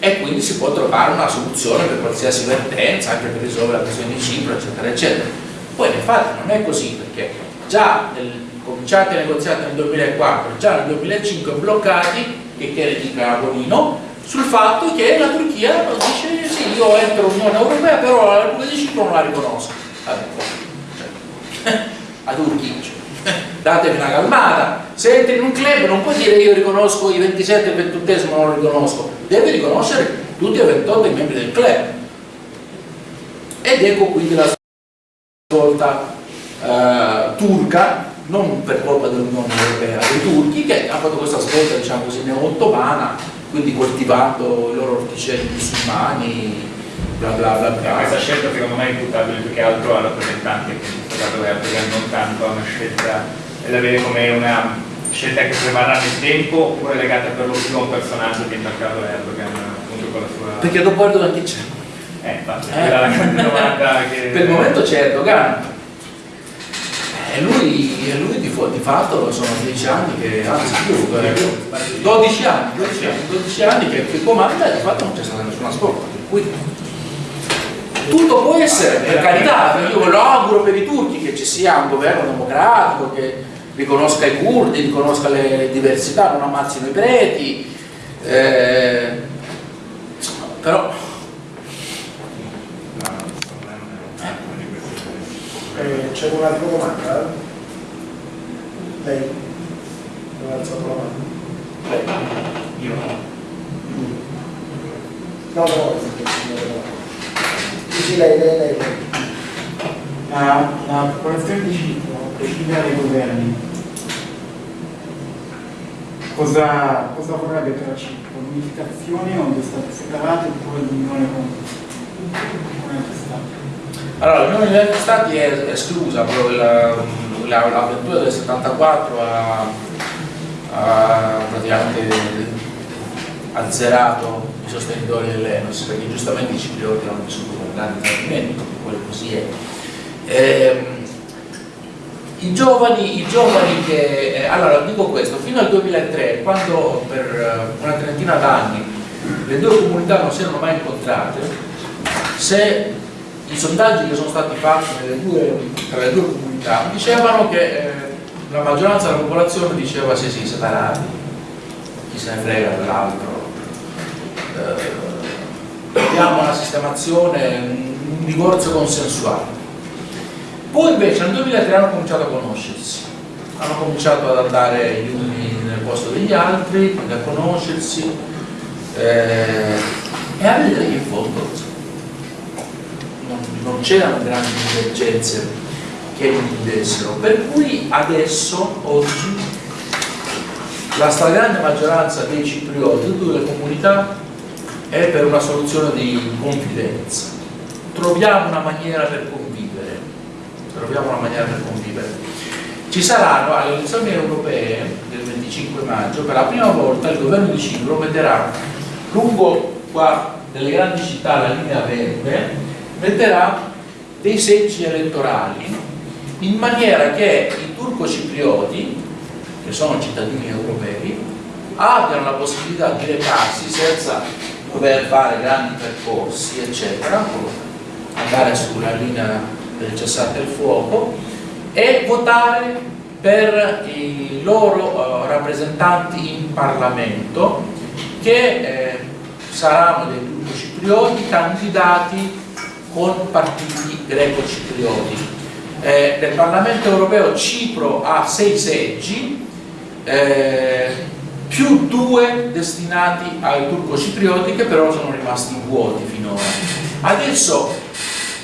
e quindi si può trovare una soluzione per qualsiasi vertenza, anche per risolvere la questione di Cipro, eccetera, eccetera. Poi infatti non è così, perché già nel, cominciati i negoziati nel 2004, già nel 2005 bloccati, che ne dica Agonino, sul fatto che la Turchia dice sì, io entro l'Unione Europea, però la Repubblica di Cipro non la riconosco. Vabbè, cioè, a Turchia, datevi una calmata. Se entri in un club non puoi dire io riconosco i 27 e il 21 non lo riconosco, devi riconoscere tutti e 28 i membri del club. Ed ecco quindi la svolta eh, turca, non per colpa dell'Unione Europea, dei turchi che hanno fatto questa svolta diciamo così neo-ottomana, quindi coltivando i loro orticelli musulmani, bla bla bla bla. Questa scelta secondo me è imputabile più che altro al rappresentante che è stato Erdogan, non tanto a una scelta da vedere come una scelta che prevarrà nel tempo oppure legata per lo più a un personaggio che è intaccato Erdogan appunto con la sua... Perché dopo Erdogan chi c'è? Eh, infatti, Eh. è la grande domanda che... Per il momento c'è Erdogan. E lui, e lui di, di fatto sono 10 anni che, anzi più, eh, più, 12 anni, 12 anni, 12 anni che, che comanda e di fatto non c'è stata nessuna. Per cui tutto può essere, per carità, io lo auguro per i turchi che ci sia un governo democratico che riconosca i curdi, riconosca le diversità, non ammazzino i preti, eh, però No, secondo me non è uno di questi. Eh, C'è un'altra domanda? Lei? Non ha alzato la mano? Lei? Io No, no, no. Sì, sì, lei, lei, lei. La, la popolazione di Cipro decide ai governi cosa, cosa vorrebbe per la Cipro? L'unificazione o due stati separati oppure l'unione con, con altri stati? Allora, l'Unione degli Stati è esclusa, l'avventura del 74 ha, praticamente azzerato i sostenitori dell'Enos, perché giustamente i ciprioti hanno vissuto con grande tradimento, quello così è. Ehm, i giovani, i giovani che, eh, allora dico questo, fino al 2003, quando per eh, una trentina d'anni le due comunità non si erano mai incontrate, se i sondaggi che sono stati fatti due, tra le due comunità dicevano che eh, la maggioranza della popolazione diceva sì sì separati, chi se ne frega dell'altro, eh, abbiamo una sistemazione, un divorzio consensuale. Poi invece nel 2003 hanno cominciato a conoscersi, hanno cominciato ad andare gli uni nel posto degli altri, quindi a conoscersi eh, e a vedere che in fondo non, c'erano grandi divergenze che dividessero, per cui adesso, oggi, la stragrande maggioranza dei ciprioti, di tutte le comunità, è per una soluzione di confidenza. Troviamo una maniera per convivere, troviamo una maniera per convivere. Ci saranno alle elezioni europee del 25 maggio, per la prima volta il governo di Cipro metterà lungo qua nelle grandi città la linea verde, metterà dei seggi elettorali in maniera che i turco-ciprioti, che sono cittadini europei, abbiano la possibilità di recarsi senza dover fare grandi percorsi, eccetera, andare sulla linea del cessate il fuoco e votare per i loro eh, rappresentanti in Parlamento che eh, saranno dei turco-ciprioti candidati con partiti greco-ciprioti. Eh, nel Parlamento europeo Cipro ha sei seggi, eh, più due destinati ai turco-ciprioti che però sono rimasti vuoti finora. Adesso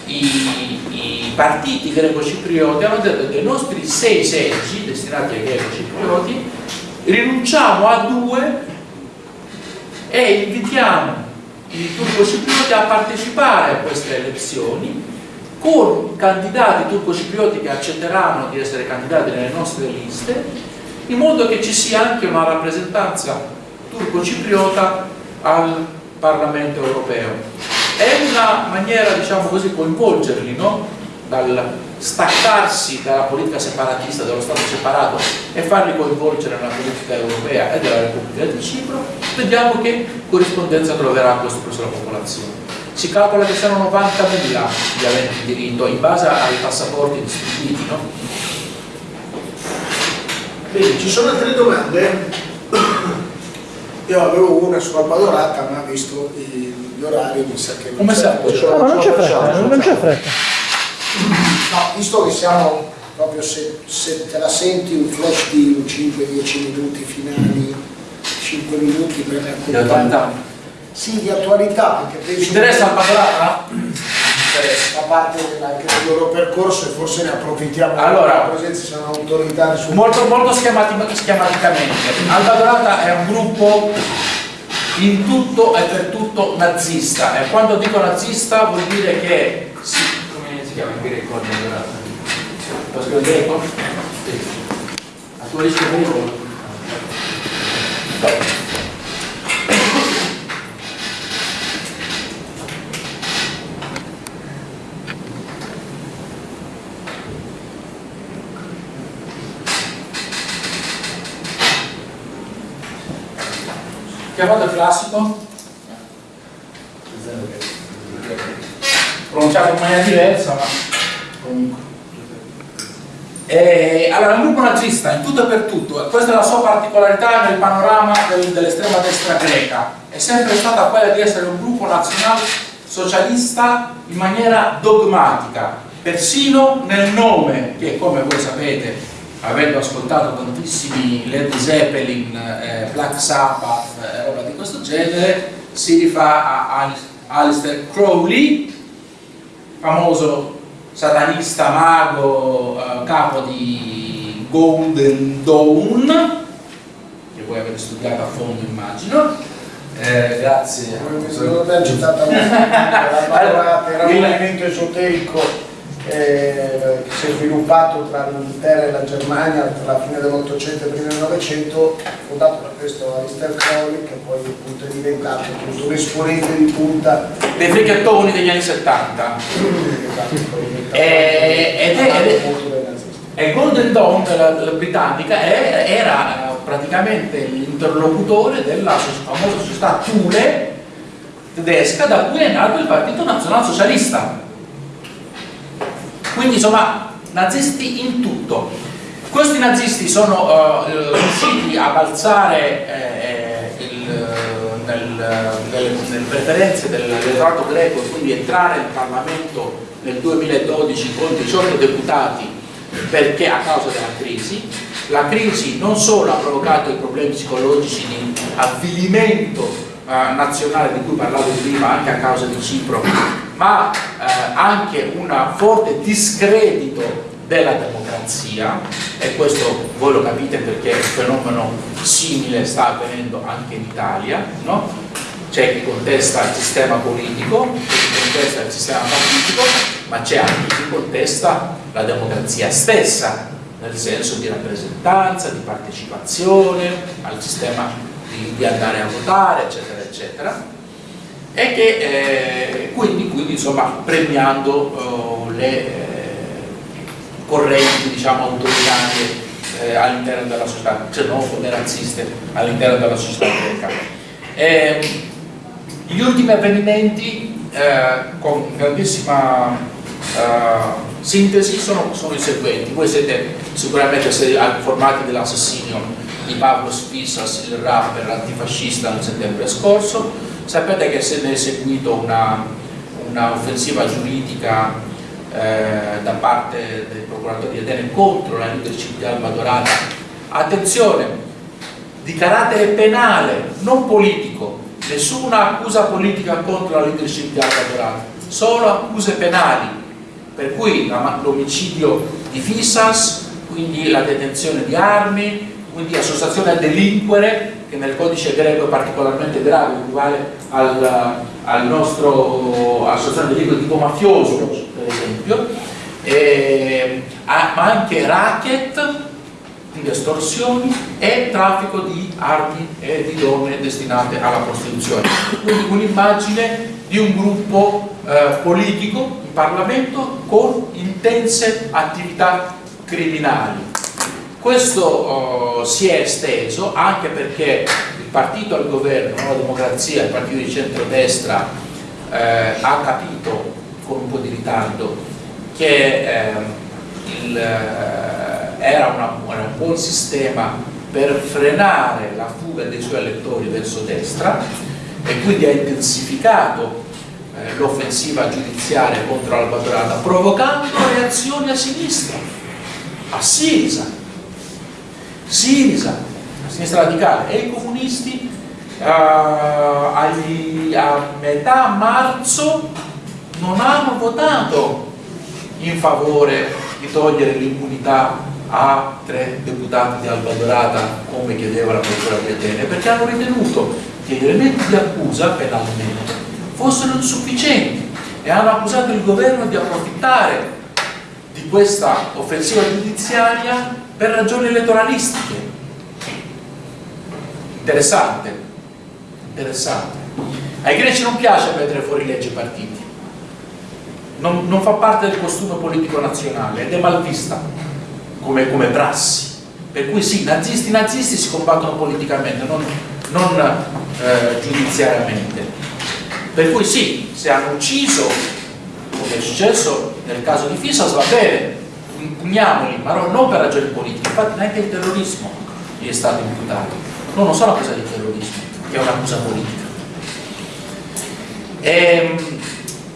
i, i partiti greco-ciprioti hanno detto che dei nostri sei seggi destinati ai greco-ciprioti rinunciamo a due e invitiamo i turco-ciprioti a partecipare a queste elezioni con candidati turco-ciprioti che accetteranno di essere candidati nelle nostre liste, in modo che ci sia anche una rappresentanza turco-cipriota al Parlamento europeo. È una maniera, diciamo così, coinvolgerli, no? Dal staccarsi dalla politica separatista, dello Stato separato e farli coinvolgere nella politica europea e della Repubblica di Cipro, vediamo che corrispondenza troverà questo presso la popolazione. Si calcola che siano 90.000 gli aventi diritto in base ai passaporti distribuiti, no? Bene, ci sono altre domande? Io avevo una su Alba Dorata, ma visto gli orari mi sa che Come la- No, ma non c'è fretta, non c'è fretta. No, visto che siamo proprio se, se te la senti un flash di 5-10 minuti finali, 5 minuti per Di attualità. Sì, di attualità, perché penso Ci interessa il Padolata? a parte anche del loro percorso e forse ne approfittiamo Allora. la presenza sono autorità su Molto, molto schemati- schematicamente. Alba Dorata è un gruppo in tutto e per tutto nazista e quando dico nazista vuol dire che chiama in greco scrivo in greco? Sì. A tuo rischio e pericolo? Chiamato classico? Pronunciato in maniera diversa, ma comunque. Eh, allora, un gruppo nazista in tutto e per tutto, e questa è la sua particolarità nel panorama del- dell'estrema destra greca, è sempre stata quella di essere un gruppo nazionale socialista in maniera dogmatica, persino nel nome, che come voi sapete, avendo ascoltato tantissimi Led Zeppelin, eh, Black Sabbath e roba di questo genere, si rifà a Al- Aleister Crowley, famoso satanista mago eh, capo di Golden Dawn che voi avete studiato a fondo immagino. Eh, grazie. Non abbiamo citato la Madorata, era un movimento esoterico eh, che si è sviluppato tra l'Inghilterra e la Germania tra la fine dell'Ottocento e il primo del Novecento, fondato da questo Alistair Crowley, che poi appunto è diventato appunto un esponente di punta dei frichettoni degli anni 70 Eh, ed è- ed è- molto dei nazisti. E Golden Dawn, la, la britannica, è- era eh, praticamente l'interlocutore della famosa società Thule tedesca da cui è nato il Partito Nazionalsocialista. Quindi insomma, nazisti in tutto. Questi nazisti sono eh, riusciti a balzare eh, il, nel, nelle, nelle preferenze dell'elettorato greco e quindi entrare in Parlamento nel 2012 con 18 deputati perché a causa della crisi. La crisi non solo ha provocato i problemi psicologici di avvilimento eh, nazionale di cui parlavo prima, anche a causa di Cipro, ma eh, anche un forte discredito della democrazia e questo voi lo capite perché un fenomeno simile sta avvenendo anche in Italia, no? c'è chi contesta il sistema politico, chi contesta il sistema politico, ma c'è anche chi contesta la democrazia stessa, nel senso di rappresentanza, di partecipazione al sistema di, di andare a votare, eccetera, eccetera. E che eh, quindi, quindi, insomma premiando eh, le eh, correnti diciamo autoritarie eh, all'interno della società, xenofobe, razziste all'interno della società greca. Ehm, gli ultimi avvenimenti eh, con grandissima sintesi sono, sono i seguenti. Voi siete sicuramente informati dell'assassinio di Pavlo Spissas, il rapper antifascista nel settembre scorso. Sapete che se ne è seguito una, una offensiva giuridica eh, da parte dei procuratori di Atene contro la leadership di Alba Dorata. Attenzione, di carattere penale, non politico, nessuna accusa politica contro la leadership di Alba Dorata, solo accuse penali, per cui l'omicidio di Fissas, quindi la detenzione di armi, quindi associazione a delinquere, che nel codice greco è particolarmente grave, equivale al, al nostro associazione di tipo mafioso, per esempio, eh, ma anche racket, quindi estorsioni e traffico di armi e di donne destinate alla prostituzione. Quindi un'immagine di un gruppo eh, politico in Parlamento con intense attività criminali. Questo oh, si è esteso anche perché il partito al governo, la democrazia, il partito di centrodestra eh, ha capito con un po' di ritardo che eh, il, era, una, era un buon sistema per frenare la fuga dei suoi elettori verso destra e quindi ha intensificato eh, l'offensiva giudiziaria contro Alba Dorata provocando reazioni a sinistra, a Sirisa, Sirisa, sinistra radicale e i comunisti uh, agli, a metà marzo non hanno votato in favore di togliere l'immunità a tre deputati di Alba Dorata come chiedeva la procura di Atene perché hanno ritenuto che gli elementi di accusa penalmente fossero insufficienti e hanno accusato il governo di approfittare di questa offensiva giudiziaria per ragioni elettoralistiche. Interessante, interessante. Ai greci non piace mettere fuori legge partiti, non, non fa parte del costume politico nazionale ed è mal vista come, come prassi. Per cui sì, nazisti nazisti si combattono politicamente, non, non eh, giudiziariamente. Per cui sì, se hanno ucciso, come è successo nel caso di Fisas, va bene, impugniamoli, ma non per ragioni politiche, infatti neanche il terrorismo gli è stato imputato. No, non sono accusa di terrorismo, che è un'accusa politica. E, ehm,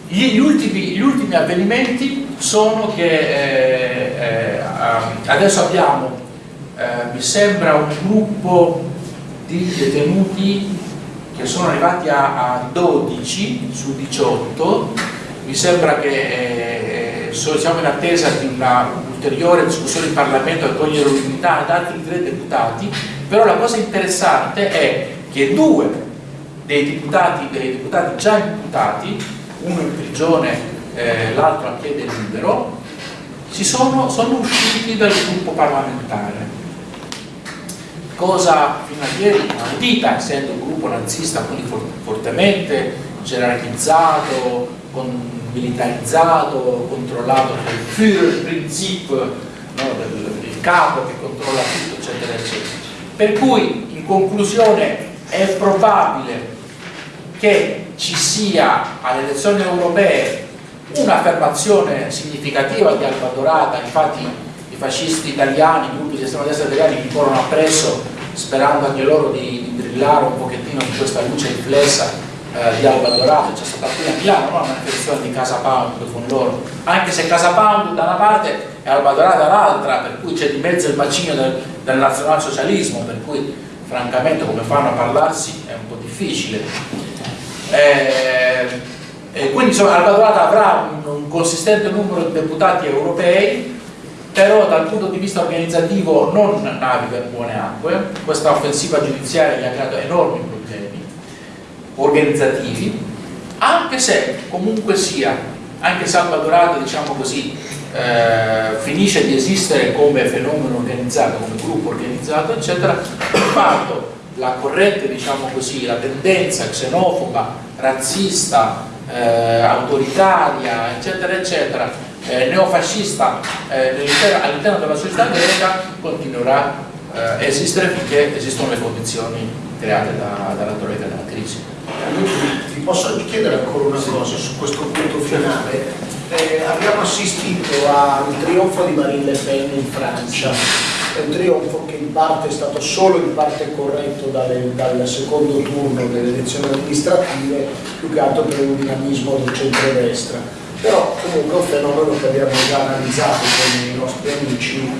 gli, ultimi, gli, ultimi, avvenimenti sono che eh, eh, adesso abbiamo, eh, mi sembra, un gruppo di detenuti che sono arrivati a, a 12 su 18, mi sembra che eh, siamo in attesa di una ulteriore discussione in Parlamento a togliere l'unità ad altri tre deputati, però la cosa interessante è che due dei deputati, dei deputati già imputati, uno in prigione, eh, l'altro a piede libero, sono, sono usciti dal gruppo parlamentare. Cosa fino a ieri inaudita, essendo un gruppo nazista quindi fortemente gerarchizzato, con militarizzato, controllato dal Führerprinzip, no, del, capo che controlla tutto, eccetera, eccetera. Per cui, in conclusione, è probabile che ci sia alle elezioni europee un'affermazione significativa di Alba Dorata, infatti i fascisti italiani, i gruppi di estrema destra italiani mi corrono appresso sperando anche loro di, di brillare un pochettino di questa luce riflessa eh, di Alba Dorata, c'è stata qui a Milano no? una manifestazione di Casa Pound con loro, anche se Casa Pound da una parte e Alba Dorata dall'altra, per cui c'è di mezzo il bacino del, del nazionalsocialismo, per cui francamente come fanno a parlarsi è un po' difficile. Eh, e quindi insomma, Alba Dorata avrà un, un consistente numero di deputati europei però dal punto di vista organizzativo non naviga in buone acque, questa offensiva giudiziaria gli ha creato enormi problemi organizzativi, anche se comunque sia, anche Salvadorata, diciamo così, eh, finisce di esistere come fenomeno organizzato, come gruppo organizzato, eccetera, di fatto la corrente, diciamo così, la tendenza xenofoba, razzista, eh, autoritaria, eccetera, eccetera, eh, neofascista eh, all'interno della società greca continuerà eh, a esistere finché esistono le condizioni create da, dalla della crisi. Ti posso chiedere ancora una cosa su questo punto finale? Eh, abbiamo assistito al trionfo di Marine Le Pen in Francia, è un trionfo che in parte è stato solo in parte corretto dalle, dal secondo turno delle elezioni amministrative, più che altro per un dinamismo del centro-destra. Però comunque è un fenomeno che abbiamo già analizzato con i nostri amici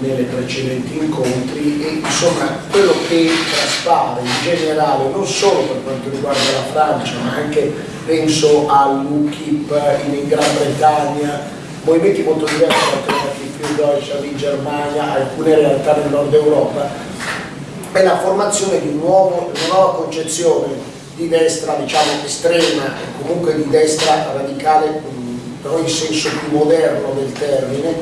nelle precedenti incontri e insomma quello che traspare in generale non solo per quanto riguarda la Francia ma anche penso all'UKIP in Gran Bretagna movimenti molto diversi alternativi più Deutschland in Germania alcune realtà nel nord Europa è la formazione di un nuovo, una nuova concezione di destra diciamo estrema, comunque di destra radicale, mh, però in senso più moderno del termine,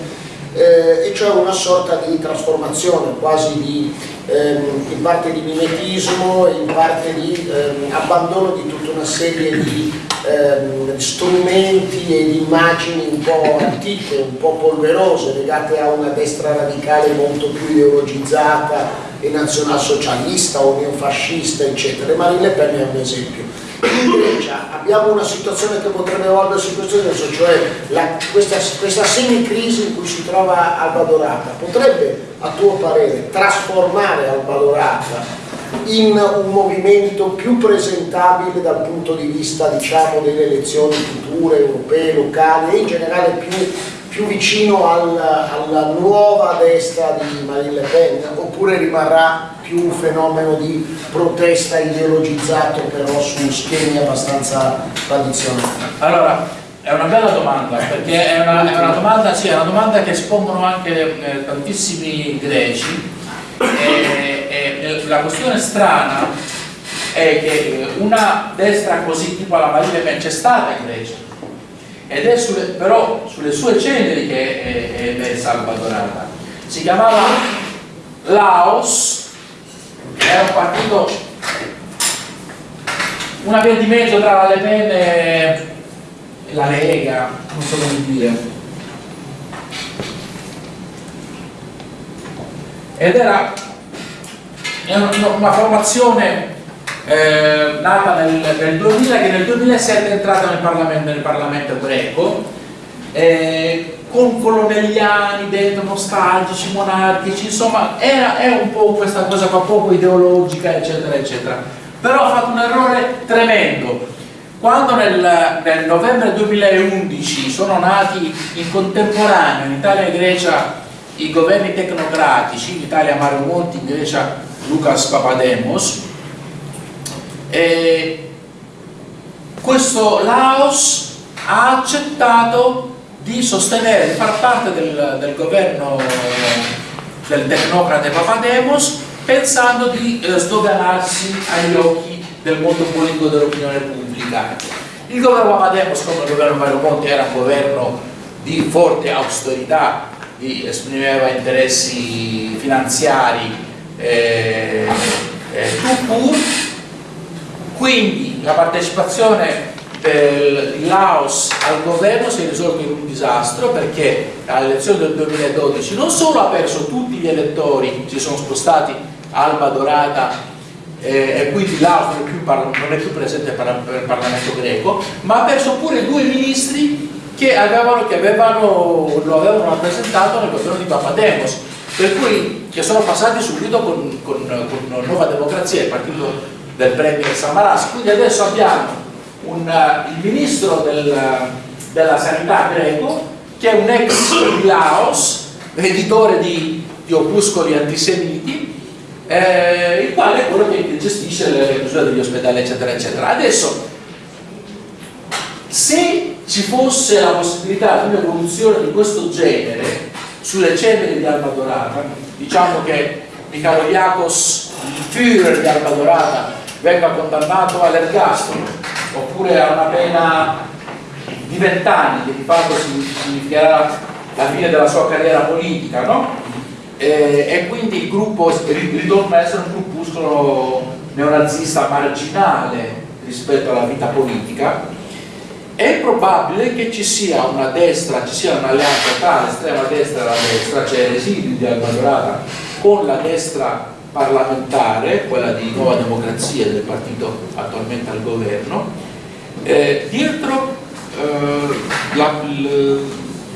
eh, e cioè una sorta di trasformazione quasi di, ehm, in parte di mimetismo, in parte di ehm, abbandono di tutta una serie di ehm, strumenti e di immagini un po' antiche, un po' polverose, legate a una destra radicale molto più ideologizzata e nazionalsocialista o neofascista, eccetera. Marine Le Pen è un esempio. In Grecia abbiamo una situazione che potrebbe evolversi in questo senso, cioè la, questa, questa semicrisi in cui si trova Alba Dorata potrebbe, a tuo parere, trasformare Alba Dorata in un movimento più presentabile dal punto di vista diciamo, delle elezioni future, europee, locali e in generale più, più vicino al, alla nuova destra di Marine Le Pen oppure rimarrà più un fenomeno di protesta ideologizzato però su schemi abbastanza tradizionali? Allora, è una bella domanda, perché è una, è una domanda, sì, è una domanda che espongono anche eh, tantissimi greci. E, e, la questione strana è che una destra così tipo la Marine Le Pen c'è stata in Grecia ed è sulle, però sulle sue ceneri che è, è emersa Alba Dorata si chiamava Laos era un partito una via di mezzo tra Le Pen e la Lega non so come dire. Ed era una formazione eh, nata nel, nel, 2000 che nel 2007 è entrata nel Parlamento, nel Parlamento greco eh, con colonnelliani dentro, nostalgici, monarchici, insomma era, è un po' questa cosa qua poco ideologica eccetera eccetera. Però ha fatto un errore tremendo. Quando nel, nel novembre 2011 sono nati in contemporanea in Italia e Grecia i governi tecnocratici, in Italia Mario Monti, in Grecia Lucas Papademos, e questo Laos ha accettato di sostenere, di far parte del, del governo del tecnocrate Papademos pensando di eh, sdoganarsi agli occhi del mondo politico dell'opinione pubblica. Il governo Papademos, come il governo Mario Monti, era un governo di forte austerità esprimeva interessi finanziari eh, eh, quindi la partecipazione del Laos al governo si è risolta in un disastro perché alle elezioni del 2012 non solo ha perso tutti gli elettori, si sono spostati Alba Dorata eh, e quindi Laos non è, più, non è più presente per il Parlamento greco, ma ha perso pure due ministri che, avevano, che avevano, lo avevano rappresentato nel governo di Papademos per cui che sono passati subito con, con, con Nuova Democrazia, il partito del Premier Samaras quindi adesso abbiamo un, uh, il ministro del, della sanità greco che è un ex di Laos editore di, di opuscoli antisemiti eh, il quale è quello che gestisce le misure degli ospedali eccetera eccetera. Adesso se ci fosse la possibilità di un'evoluzione di questo genere sulle ceneri di Alba Dorata, diciamo che Michaloiakos, il Führer di Alba Dorata, venga condannato all'ergastolo oppure a una pena di vent'anni che di fatto significherà la fine della sua carriera politica no? e, e, quindi il gruppo ritorna a essere un gruppuscolo neonazista marginale rispetto alla vita politica è probabile che ci sia una destra, ci sia un'alleanza tra l'estrema destra e la destra, cioè residui di Alba Dorata con la destra parlamentare, quella di Nuova Democrazia del partito attualmente al governo, eh, dietro eh,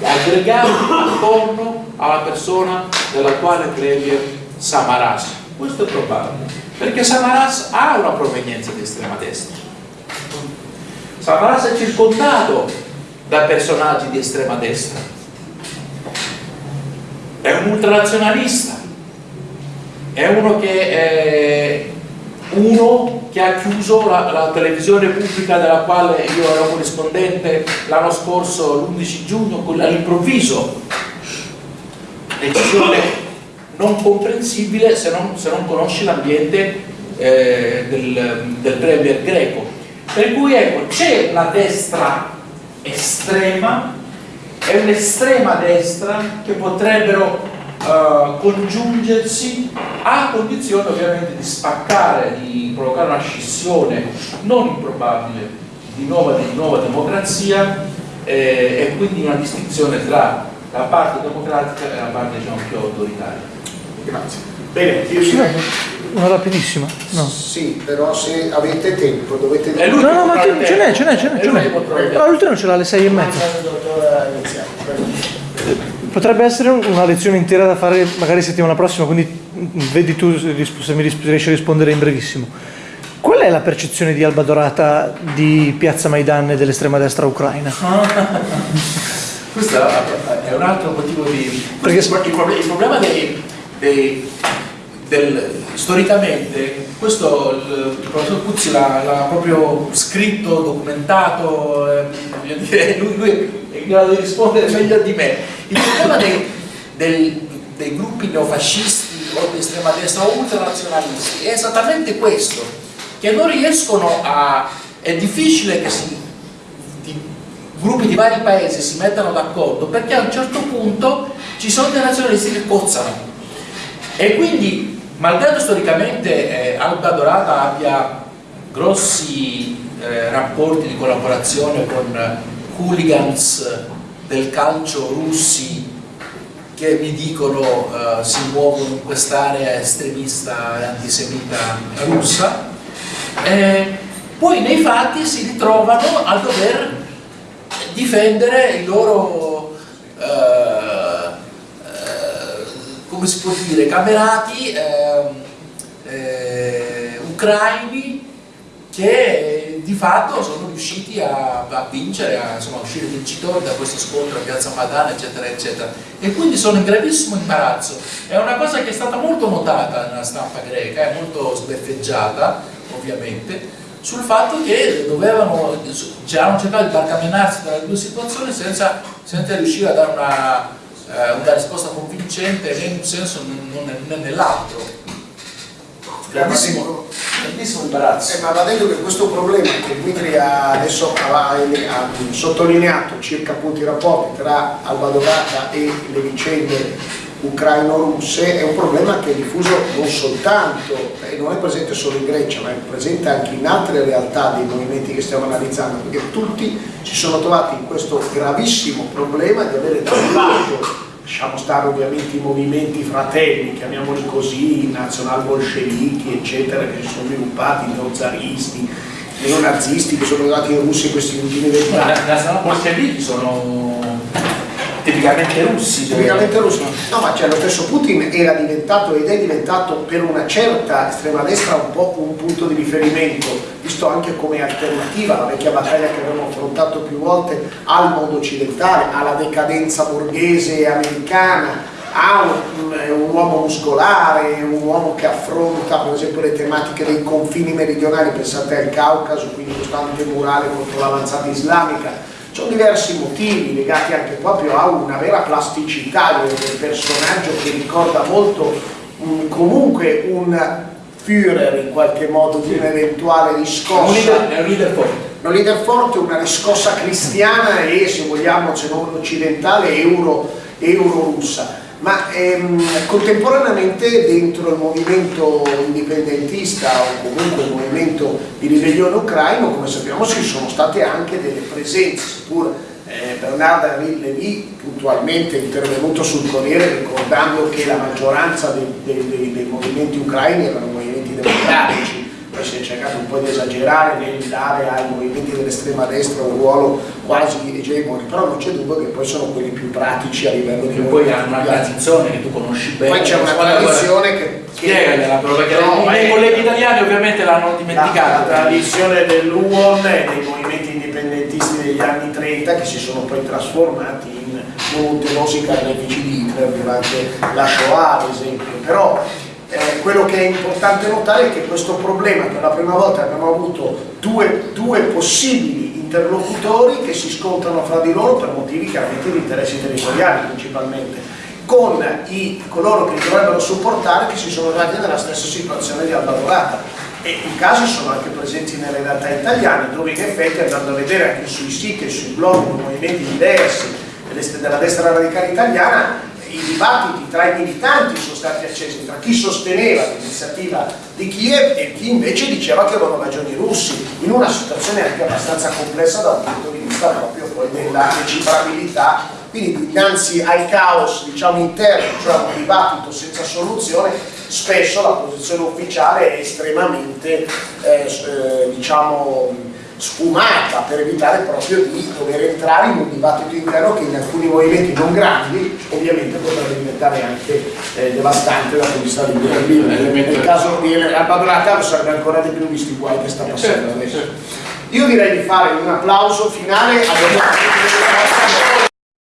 aggregati attorno alla persona dell'attuale premier Samaras. Questo è probabile, perché Samaras ha una provenienza di estrema destra. Samaras è circondato da personaggi di estrema destra. È un ultranazionalista è uno che è uno che ha chiuso la, la televisione pubblica della quale io ero corrispondente l'anno scorso l'11 giugno all'improvviso decisione non comprensibile se non, se non conosci l'ambiente eh, del, del premier greco. Per cui ecco, c'è una destra estrema e un'estrema destra che potrebbero eh, congiungersi a condizione ovviamente di spaccare, di provocare una scissione non improbabile di nuova, di nuova democrazia eh, e quindi una distinzione tra la parte democratica e la parte diciamo, più autoritaria. Grazie. Bene, io direi... Una rapidissima. No. Sì, però se avete tempo dovete... È No, no, ma ce n'è, ce n'è, ce n'è, l'ultimo ce l'ha alle sei e mezza. Potrebbe essere una lezione intera da fare magari settimana prossima, quindi vedi tu se mi riesci a rispondere in brevissimo. Qual è la percezione di Alba Dorata di Piazza Maidan e dell'estrema destra ucraina? Questo è un altro motivo di... Perché- il, proble- il problema dei, dei- del, storicamente, questo il, il professor Puzzi l'ha, proprio scritto, documentato, eh, dire, lui, lui in grado di rispondere meglio di me. Il problema dei, del- dei gruppi neofascisti o di estrema destra o ultranazionalisti è esattamente questo, che non riescono a... è difficile che si di gruppi di vari paesi si mettano d'accordo perché a un certo punto ci sono dei nazionalisti che cozzano e quindi malgrado storicamente eh, Alba Dorata abbia grossi eh, rapporti di collaborazione con hooligans del calcio russi che mi dicono eh, si muovono in quest'area estremista e antisemita russa. Eh, poi nei fatti si ritrovano a dover difendere i loro eh, eh, come si può dire camerati eh, eh, ucraini che di fatto sono riusciti a, a vincere, a, insomma, a uscire vincitori da questo scontro a Piazza Madana, eccetera, eccetera. E quindi sono in gravissimo imbarazzo. È una cosa che è stata molto notata nella stampa greca, è molto sbeffeggiata, ovviamente, sul fatto che dovevano, hanno cercato di barcamenarsi tra le due situazioni senza, senza riuscire a dare una, eh, una risposta convincente né in un senso né nell'altro. Grandissimo, grandissimo imbarazzo. Eh, ma va detto che questo problema che Dmitri ha adesso ha, ha sottolineato circa appunto i rapporti tra Alba Dorata e le vicende ucraino-russe è un problema che è diffuso non soltanto e non è presente solo in Grecia ma è presente anche in altre realtà dei movimenti che stiamo analizzando perché tutti si sono trovati in questo gravissimo problema di avere da un lato lasciamo stare ovviamente i movimenti fratelli, chiamiamoli così, i nazional-bolscevichi, eccetera, che si sono sviluppati, i neozaristi, neonazisti che sono arrivati in Russia in questi ultimi vent'anni. I nazional-bolscevichi sono tipicamente russi. Tipicamente russi. No, ma cioè, lo stesso Putin era diventato ed è diventato per una certa estrema destra un po' un punto di riferimento, visto anche come alternativa alla vecchia battaglia che abbiamo affrontato più volte al mondo occidentale, alla decadenza borghese americana, a un, un uomo muscolare, un uomo che affronta per esempio le tematiche dei confini meridionali, pensate al Caucaso, quindi costante murale contro l'avanzata islamica, ci sono diversi motivi legati anche proprio a una vera plasticità del, personaggio che ricorda molto un- comunque un Führer in qualche modo di un'eventuale riscossa è un leader forte. un leader forte, una riscossa cristiana e se vogliamo, se non occidentale, euro, euro-russa. Ma ehm, contemporaneamente dentro il movimento indipendentista o comunque il movimento di ribellione ucraino, come sappiamo, ci sono state anche delle presenze, seppur eh, Bernard Henri Lévy puntualmente intervenuto sul Corriere ricordando che la maggioranza dei, dei- dei- dei movimenti ucraini erano movimenti democratici, poi si è cercato un po' di esagerare nel dare ai movimenti dell'estrema destra un ruolo quasi egemone, però non c'è dubbio che poi sono quelli più pratici a livello di Che poi hanno una tradizione che tu conosci bene. Poi c'è una guarda, tradizione che... Spiegagliela, però, perché No, i è- colleghi italiani ovviamente l'hanno La, la tradizione dell'UON e dei movimenti indipendentisti degli anni 30 che si sono poi trasformati in numerosi carnefici di Hitler durante la Shoah ad esempio. Però eh, quello che è importante notare è che questo problema per la prima volta abbiamo avuto due, due possibili interlocutori che si scontrano fra di loro per motivi chiaramente di interessi territoriali principalmente con i, coloro che dovrebbero supportare che si sono trovati nella stessa situazione di Alba Dorata. E i casi sono anche presenti nelle realtà italiane dove in effetti andando a vedere anche sui siti e sui blog movimenti diversi della destra radicale italiana i dibattiti tra i militanti sono stati accesi tra chi sosteneva l'iniziativa di Kiev e chi invece diceva che avevano ragioni i russi in una situazione anche abbastanza complessa dal punto di vista proprio poi della decifrabilità quindi dinanzi al caos diciamo interno cioè un dibattito senza soluzione spesso la posizione ufficiale è estremamente eh, eh, diciamo sfumata per evitare proprio di dover entrare in un dibattito interno che in alcuni movimenti non grandi ovviamente potrebbe diventare anche eh, devastante dal punto di vista di nel caso di lo sarebbe ancora di più visti i guai che sta passando adesso. io direi di fare un applauso finale a